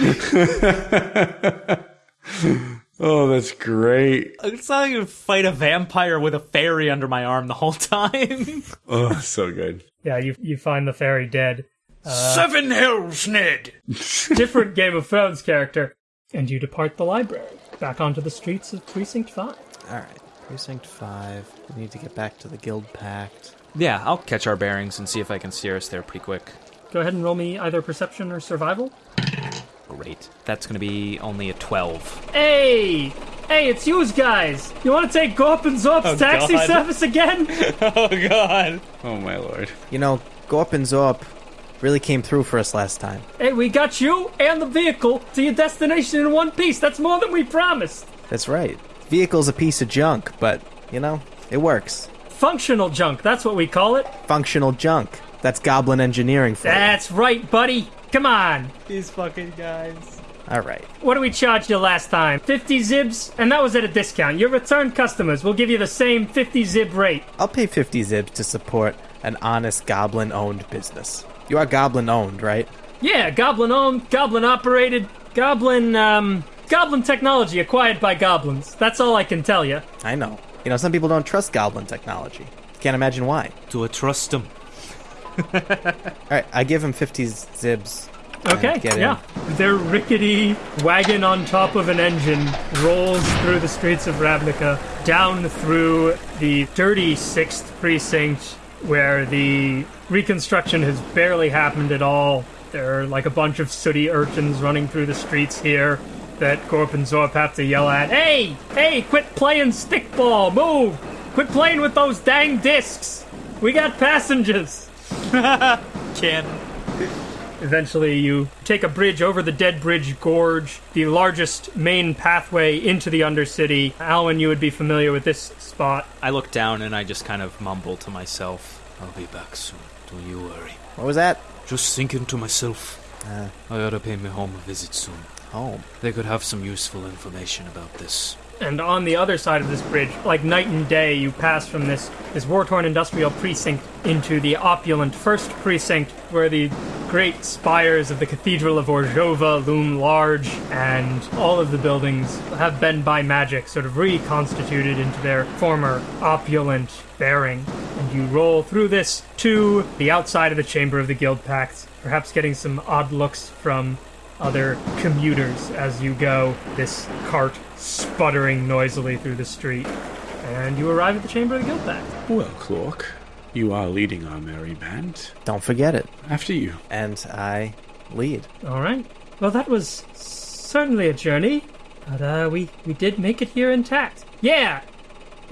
Speaker 12: oh, that's great.
Speaker 4: it's not like you fight a vampire with a fairy under my arm the whole time.
Speaker 12: Oh, so good.
Speaker 2: Yeah, you you find the fairy dead.
Speaker 10: Uh, Seven hells, Ned!
Speaker 2: Different Game of Thrones character. And you depart the library, back onto the streets of Precinct 5.
Speaker 5: All right, Precinct 5. We need to get back to the Guildpact.
Speaker 4: yeah, I'll catch our bearings and see if I can steer us there pretty quick.
Speaker 2: Go ahead and roll me either perception or survival.
Speaker 4: Great. That's gonna be only a twelve.
Speaker 2: Hey! Hey, it's yous guys! You want to take Gorp and Zorp's
Speaker 4: Oh,
Speaker 2: taxi
Speaker 4: God.
Speaker 2: service again?
Speaker 4: Oh god.
Speaker 12: Oh, my lord.
Speaker 5: You know, Gorp and Zorp really came through for us last time.
Speaker 2: hey, we got you and the vehicle to your destination in one piece. That's more than we promised.
Speaker 5: That's right. Vehicle's a piece of junk, but, you know, it works.
Speaker 2: Functional junk, that's what we call it.
Speaker 5: Functional junk. That's goblin engineering for you.
Speaker 2: That's right, buddy. Come on.
Speaker 4: These fucking guys.
Speaker 5: All right.
Speaker 2: What did we charge you last time? 50 zibs? And that was at a discount. Your return customers will give you the same 50 zib rate.
Speaker 5: I'll pay 50 zibs to support an honest goblin owned business. You are goblin owned, right?
Speaker 2: Yeah, goblin owned, goblin operated, goblin, um, goblin technology acquired by goblins. That's all I can tell you.
Speaker 5: I know. You know, some people don't trust goblin technology. Can't imagine why.
Speaker 10: Do I trust them?
Speaker 5: All right, I give him 50 zibs.
Speaker 2: Okay,
Speaker 5: get in.
Speaker 2: yeah. Their rickety wagon on top of an engine rolls through the streets of Ravnica, down through the dirty 6th precinct, where the reconstruction has barely happened at all. There are like a bunch of sooty urchins running through the streets here that Gorp and Zorp have to yell at. Hey! Hey, quit playing stickball! Move! Quit playing with those dang discs! We got passengers!
Speaker 4: Can.
Speaker 2: Eventually, you take a bridge over the Dead Bridge Gorge, the largest main pathway into the Undercity. Alwyn, you would be familiar with this spot.
Speaker 4: I look down and I just kind of mumble to myself, I'll be back soon. Don't you worry.
Speaker 13: What was that?
Speaker 10: Just thinking to myself,
Speaker 13: Uh,
Speaker 10: I ought to pay my home a visit soon.
Speaker 13: home.
Speaker 10: They could have some useful information about this.
Speaker 2: And on the other side of this bridge, like night and day, you pass from this, this war torn industrial precinct into the opulent first precinct, where the great spires of the Cathedral of Orzhova loom large, and all of the buildings have been by magic sort of reconstituted into their former opulent bearing. And you roll through this to the outside of the Chamber of the Guildpact, perhaps getting some odd looks from other commuters as you go, this cart sputtering noisily through the street. And you arrive at the Chamber of the Guildpact.
Speaker 14: Well, Clork, you are leading our merry band.
Speaker 13: Don't forget it.
Speaker 14: After you.
Speaker 13: And I lead.
Speaker 2: All right. Well, that was certainly a journey, but uh, we we did make it here intact. Yeah,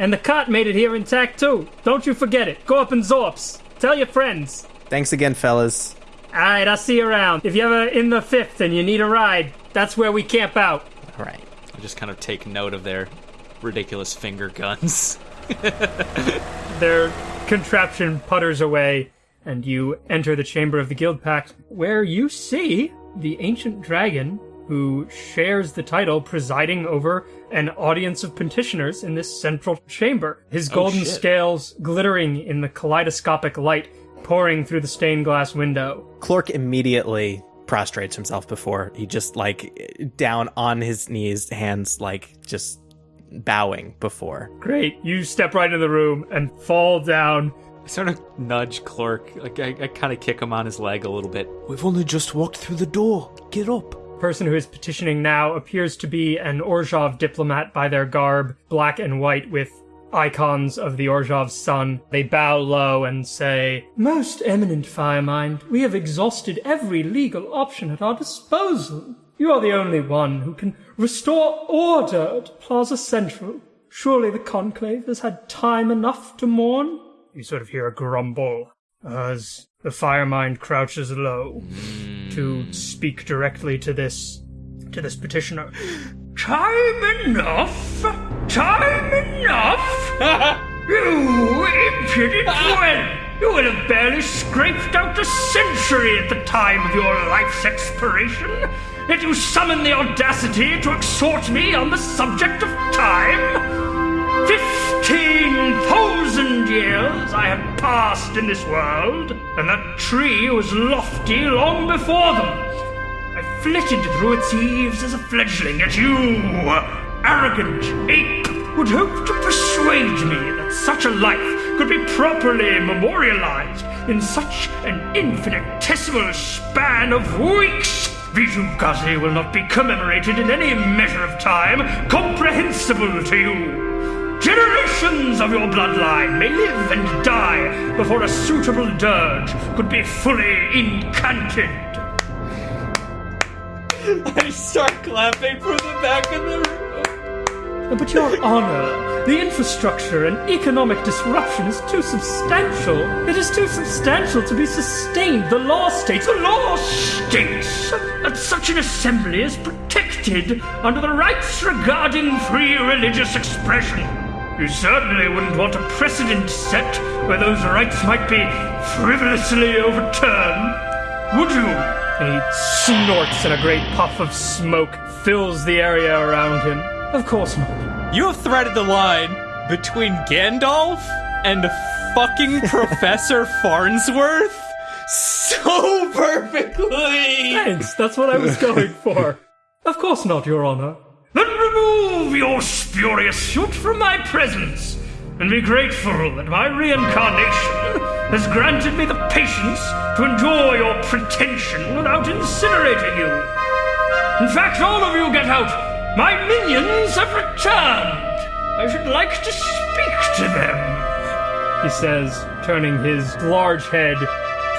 Speaker 2: and the cart made it here intact too. Don't you forget it. Gorp and Zorps. Tell your friends.
Speaker 13: Thanks again, fellas.
Speaker 2: All right, I'll see you around. If you're ever in the fifth and you need a ride, that's where we camp out.
Speaker 13: All right.
Speaker 4: I just kind of take note of their ridiculous finger guns.
Speaker 2: Their contraption putters away, and you enter the chamber of the Guildpact, where you see the ancient dragon who shares the title presiding over an audience of petitioners in this central chamber. His oh, golden
Speaker 4: shit.
Speaker 2: scales glittering in the kaleidoscopic light pouring through the stained glass window.
Speaker 13: Clork immediately prostrates himself before he just like down on his knees, hands like just bowing before.
Speaker 2: Great. You step right in the room and fall down.
Speaker 4: I sort of nudge Clerk. Like I, I kind of kick him on his leg a little bit.
Speaker 10: We've only just walked through the door. Get up.
Speaker 2: Person who is petitioning now appears to be an Orzhov diplomat by their garb, black and white with icons of the Orzhov sun. They bow low and say, Most eminent Firemind, we have exhausted every legal option at our disposal. You are the only one who can restore order to Plaza Central. Surely the Conclave has had time enough to mourn? You sort of hear a grumble as the Firemind crouches low to hmm. speak directly to this to this petitioner. Time enough? Time enough? you impudent whelp! You would have barely scraped out a century at the time of your life's expiration. Yet you summon the audacity to exhort me on the subject of time? Fifteen thousand years I have passed in this world, and that tree was lofty long before them. I flitted through its eaves as a fledgling, yet you, arrogant ape, would hope to persuade me that such a life could be properly memorialized in such an infinitesimal span of weeks. Vitu-Ghazi will not be commemorated in any measure of time comprehensible to you. Generations of your bloodline may live and die before a suitable dirge could be fully incanted.
Speaker 4: I start clapping from the back of the room.
Speaker 2: But your honor, the infrastructure and economic disruption is too substantial. It is too substantial to be sustained. The law states. The law states that such an assembly is protected under the rights regarding free religious expression. You certainly wouldn't want a precedent set where those rights might be frivolously overturned, would you? He snorts and a great puff of smoke fills the area around him. Of course not.
Speaker 4: You have threaded the line between Gandalf and fucking Professor Farnsworth so perfectly.
Speaker 2: Thanks, that's what I was going for. Of course not, Your Honor. Then remove your spurious suit from my presence, and be grateful that my reincarnation has granted me the patience to endure your pretension without incinerating you. In fact, all of you get out. My minions have returned. I should like to speak to them. He says, turning his large head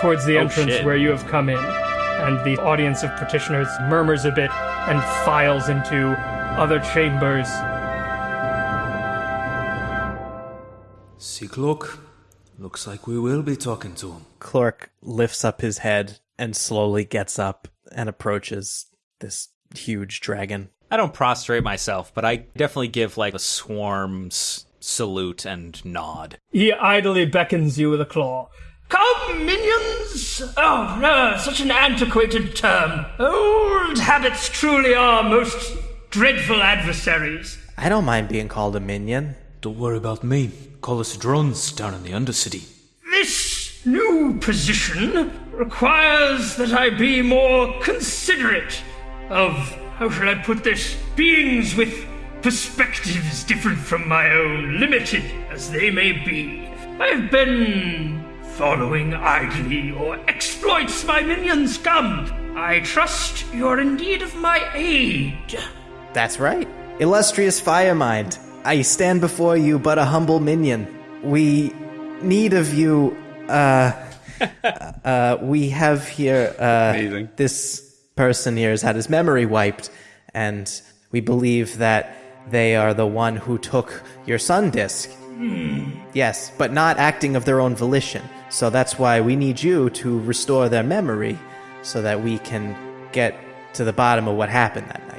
Speaker 2: towards the
Speaker 4: Oh,
Speaker 2: entrance
Speaker 4: shit.
Speaker 2: where you have come in. And the audience of petitioners murmurs a bit and files into other chambers.
Speaker 10: See, Cloak? Looks like we will be talking to him.
Speaker 13: Clork lifts up his head
Speaker 15: and slowly gets up and approaches this huge dragon.
Speaker 16: I don't prostrate myself, but I definitely give like a swarm's salute and nod.
Speaker 2: He idly beckons you with a claw. Come, minions! Oh, no, such an antiquated term. Old habits truly are most dreadful adversaries.
Speaker 15: I don't mind being called a minion.
Speaker 4: Don't worry about me. Call us drones down in the Undercity.
Speaker 2: This new position requires that I be more considerate of, how shall I put this, beings with perspectives different from my own, limited as they may be. I've been following idly your exploits, my minions. Come, I trust you're in need of my aid.
Speaker 5: That's right. Illustrious Firemind, I stand before you but a humble minion. We need of you, uh, uh, we have here, uh,
Speaker 6: Amazing.
Speaker 5: this person here has had his memory wiped, and we believe that they are the one who took your sun disk. Yes, but not acting of their own volition. So that's why we need you to restore their memory so that we can get to the bottom of what happened that night.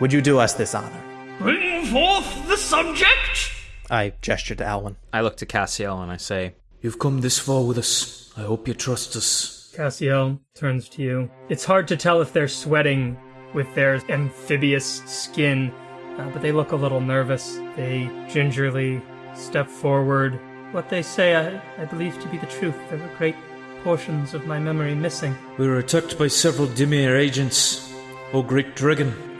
Speaker 5: Would you do us this honor?
Speaker 2: Bring forth the subject.
Speaker 15: I gesture to Alwyn.
Speaker 16: I look to Cassiel and I say,
Speaker 4: You've come this far with us. I hope you trust us.
Speaker 17: Cassiel turns to you. It's hard to tell if they're sweating with their amphibious skin, uh, but they look a little nervous. They gingerly step forward. What they say, I, I believe to be the truth. There were great portions of my memory missing.
Speaker 4: We were attacked by several Dimir agents. Oh, great dragon.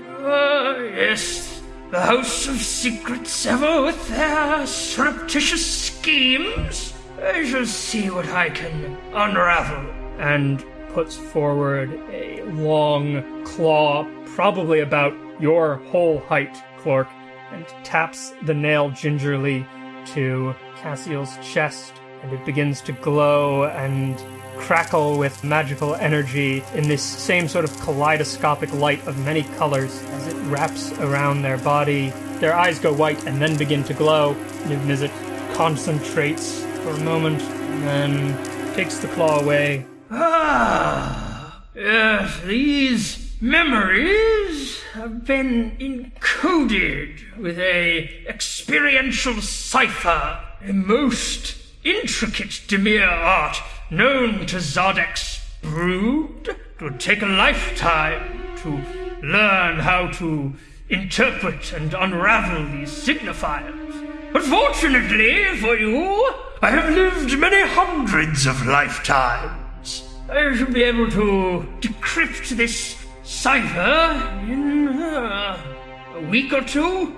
Speaker 2: Yes. The House of Secrets ever with their surreptitious schemes? I shall see what I can unravel.
Speaker 17: and puts forward a long claw, probably about your whole height, Clork, and taps the nail gingerly to Cassiel's chest, and it begins to glow and crackle with magical energy in this same sort of kaleidoscopic light of many colors as it wraps around their body. Their eyes go white and then begin to glow, it concentrates for a moment, and then takes the claw away
Speaker 2: Ah, yes, these memories have been encoded with a experiential cipher, a most intricate Dimir art known to Szadek's brood. It would take a lifetime to learn how to interpret and unravel these signifiers. But fortunately for you, I have lived many hundreds of lifetimes. I should be able to decrypt this cipher in uh, a week or two.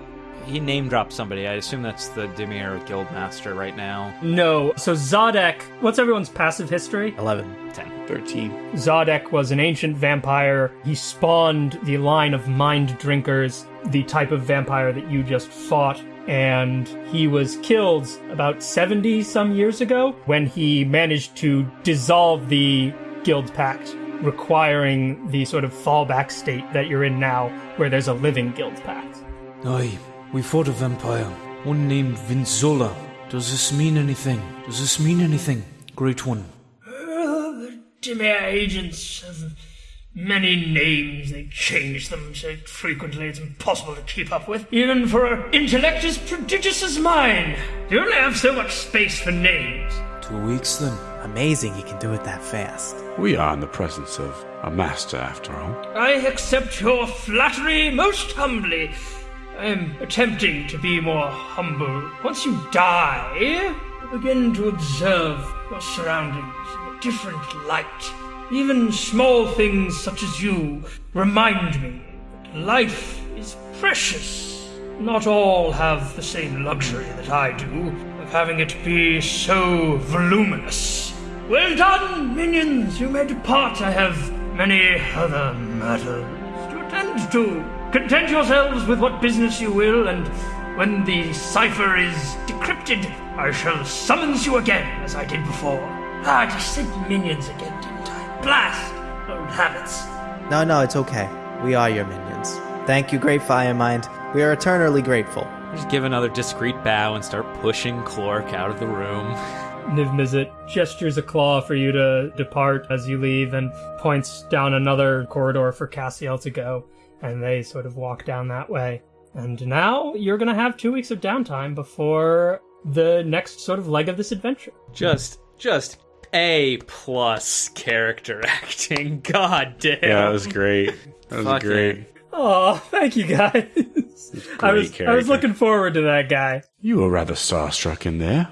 Speaker 16: He name dropped somebody. I assume that's the Dimir Guildmaster right now.
Speaker 17: No. So Szadek, what's everyone's passive history?
Speaker 15: 11.
Speaker 16: 10.
Speaker 6: 13.
Speaker 17: Szadek was an ancient vampire. He spawned the line of mind drinkers, the type of vampire that you just fought. And he was killed about 70 some years ago when he managed to dissolve the Guildpact, requiring the sort of fallback state that you're in now, where there's a living Guildpact.
Speaker 4: Aye, we fought a vampire. One named Vinzola. Does this mean anything? Does this mean anything? Great one.
Speaker 2: Uh, the Dimir agents have many names. They change them so frequently it's impossible to keep up with, even for an intellect as prodigious as mine. You only have so much space for names.
Speaker 4: Two weeks then.
Speaker 5: Amazing he can do it that fast.
Speaker 6: We are in the presence of a master, after all.
Speaker 2: I accept your flattery most humbly. I am attempting to be more humble. Once you die, you begin to observe your surroundings in a different light. Even small things such as you remind me that life is precious. Not all have the same luxury that I do of having it be so voluminous. Well done, minions. You may depart. I have many other matters to attend to. Content yourselves with what business you will, and when the cipher is decrypted, I shall summons you again, as I did before. Ah, I just said minions again, didn't I? Blast! Old habits.
Speaker 5: No, no, it's okay. We are your minions. Thank you, Great Firemind. We are eternally grateful.
Speaker 16: Just give another discreet bow and start pushing Clork out of the room.
Speaker 2: Niv Mizzet gestures a claw for you to depart as you leave and points down another corridor for Cassiel to go, and they sort of walk down that way. And now you're gonna have two weeks of downtime before the next sort of leg of this adventure.
Speaker 18: Just, just A plus character acting. God damn.
Speaker 12: Yeah, that was great. That was
Speaker 18: Fucking-
Speaker 12: great.
Speaker 2: Oh, thank you guys. I was I was looking forward to that guy.
Speaker 6: You were rather starstruck in there.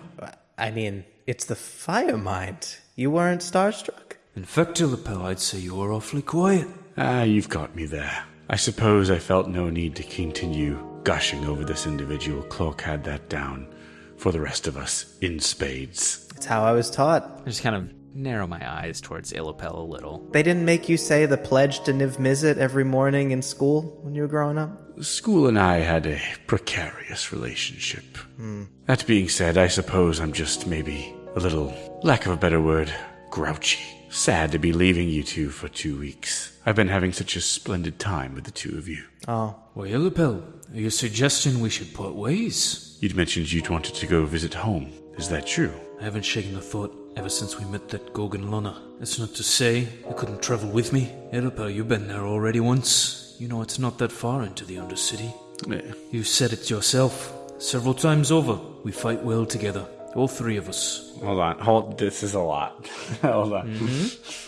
Speaker 5: I mean, it's the Firemind. You weren't starstruck?
Speaker 4: In fact, Illipel, I'd say you were awfully quiet.
Speaker 6: Ah, you've got me there. I suppose I felt no need to continue gushing over this individual. Cloak had that down for the rest of us in spades.
Speaker 5: It's how I was taught.
Speaker 18: I just kind of narrow my eyes towards Illipel a little.
Speaker 5: They didn't make you say the pledge to Niv Mizzet every morning in school when you were growing up?
Speaker 6: School and I had a precarious relationship. Hmm. That being said, I suppose I'm just maybe a little, lack of a better word, grouchy. Sad to be leaving you two for two weeks. I've been having such a splendid time with the two of you.
Speaker 5: Oh,
Speaker 4: Why, Illipel, are you suggesting we should part ways?
Speaker 6: You'd mentioned you'd wanted to go visit home. Is that true?
Speaker 4: I haven't shaken a thought ever since we met that Gorgon Luna. That's not to say you couldn't travel with me. Illipel, you've been there already once. You know it's not that far into the Undercity.
Speaker 6: Eh,
Speaker 4: You said it yourself. Several times over, we fight well together. All three of us.
Speaker 12: Hold on. Hold. This is a lot. Hold on.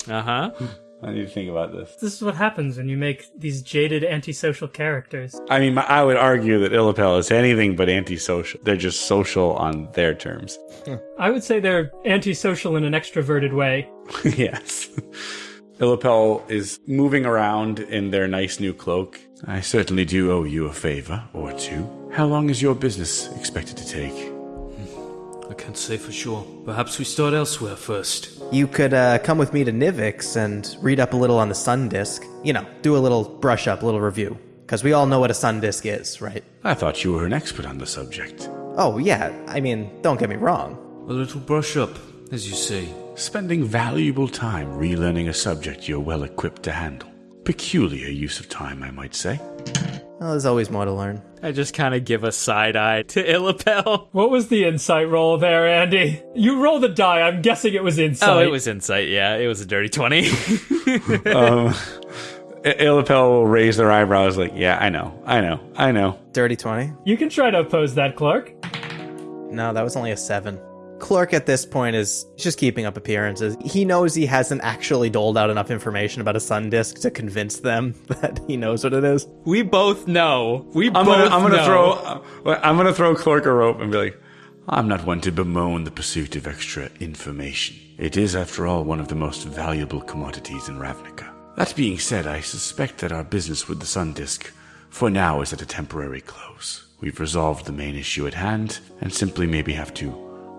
Speaker 18: Uh huh.
Speaker 12: I need to think about this.
Speaker 2: This is what happens when you make these jaded antisocial characters.
Speaker 12: I mean, I would argue that Illipel is anything but antisocial. They're just social on their terms.
Speaker 2: I would say they're antisocial in an extroverted way.
Speaker 12: yes. Illipel is moving around in their nice new cloak.
Speaker 6: I certainly do owe you a favor or two. How long is your business expected to take?
Speaker 4: I can't say for sure. Perhaps we start elsewhere first.
Speaker 5: you could uh, come with me to Nivix and read up a little on the sun disk. You know, do a little brush up, a little review. Because we all know what a sun disk is, right?
Speaker 6: I thought you were an expert on the subject.
Speaker 5: Oh, yeah. I mean, don't get me wrong.
Speaker 4: A little brush up, as you say.
Speaker 6: Spending valuable time relearning a subject you're well equipped to handle. Peculiar use of time, I might say.
Speaker 5: Well, there's always more to learn.
Speaker 18: I just kind of give a side eye to Illipel.
Speaker 2: What was the insight roll there, Andy? You roll the die. I'm guessing it was insight.
Speaker 18: Oh, it was insight. Yeah, it was a dirty 20.
Speaker 12: um, I- Illipel will raise their eyebrows like, yeah, I know, I know, I know.
Speaker 5: Dirty 20?
Speaker 2: You can try to oppose that, Clark.
Speaker 5: No, that was only a 7. Clark at this point is just keeping up appearances. He knows he hasn't actually doled out enough information about a sun disk to convince them that he knows what it is.
Speaker 18: we both know. We
Speaker 12: I'm
Speaker 18: both
Speaker 12: gonna, I'm gonna
Speaker 18: know.
Speaker 12: throw, I'm gonna throw Clark a rope and be like,
Speaker 6: I'm not one to bemoan the pursuit of extra information. It is, after all, one of the most valuable commodities in Ravnica. That being said, I suspect that our business with the Sun Disk, for now, is at a temporary close. We've resolved the main issue at hand, and simply maybe have to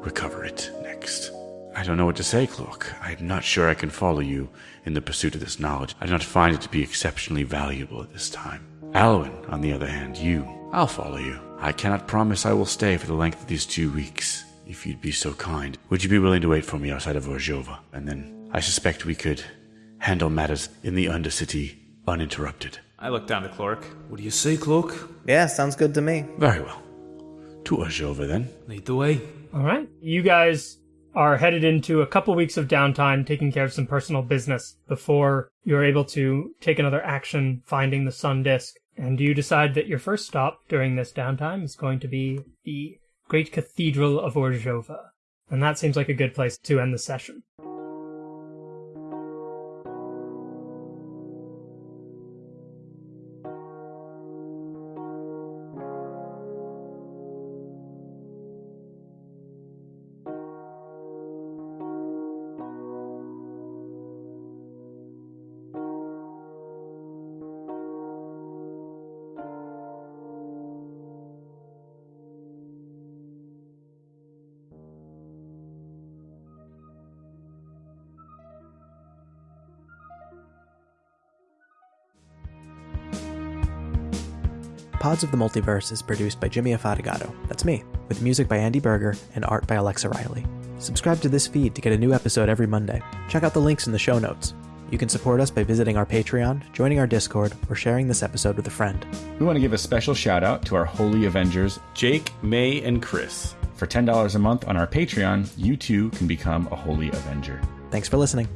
Speaker 6: recover it next. I don't know what to say, Cloak. I'm not sure I can follow you in the pursuit of this knowledge. I do not find it to be exceptionally valuable at this time. Alwyn, on the other hand, you, I'll follow you. I cannot promise I will stay for the length of these two weeks. If you'd be so kind, would you be willing to wait for me outside of Orzhova? And then I suspect we could handle matters in the Undercity uninterrupted.
Speaker 18: I look down to Clork.
Speaker 4: What do you say, Cloak?
Speaker 5: Yeah, sounds good to me.
Speaker 6: Very well. To Orzhova, then.
Speaker 4: Lead the way.
Speaker 2: All right. You guys are headed into a couple weeks of downtime, taking care of some personal business before you're able to take another action finding the sun disk. And you decide that your first stop during this downtime is going to be the Great Cathedral of Orzhova. And that seems like a good place to end the session.
Speaker 5: Pods of the Multiverse is produced by Jimmy Afatigato. That's me, with music by Andy Berger and art by Alexa Riley. Subscribe to this feed to get a new episode every Monday. Check out the links in the show notes. You can support us by visiting our Patreon, joining our Discord, or sharing this episode with a friend.
Speaker 3: We want to give a special shout out to our Holy Avengers
Speaker 12: Jake, May, and Chris
Speaker 3: For $10 a month on our Patreon, you too can become a Holy Avenger.
Speaker 5: Thanks for listening.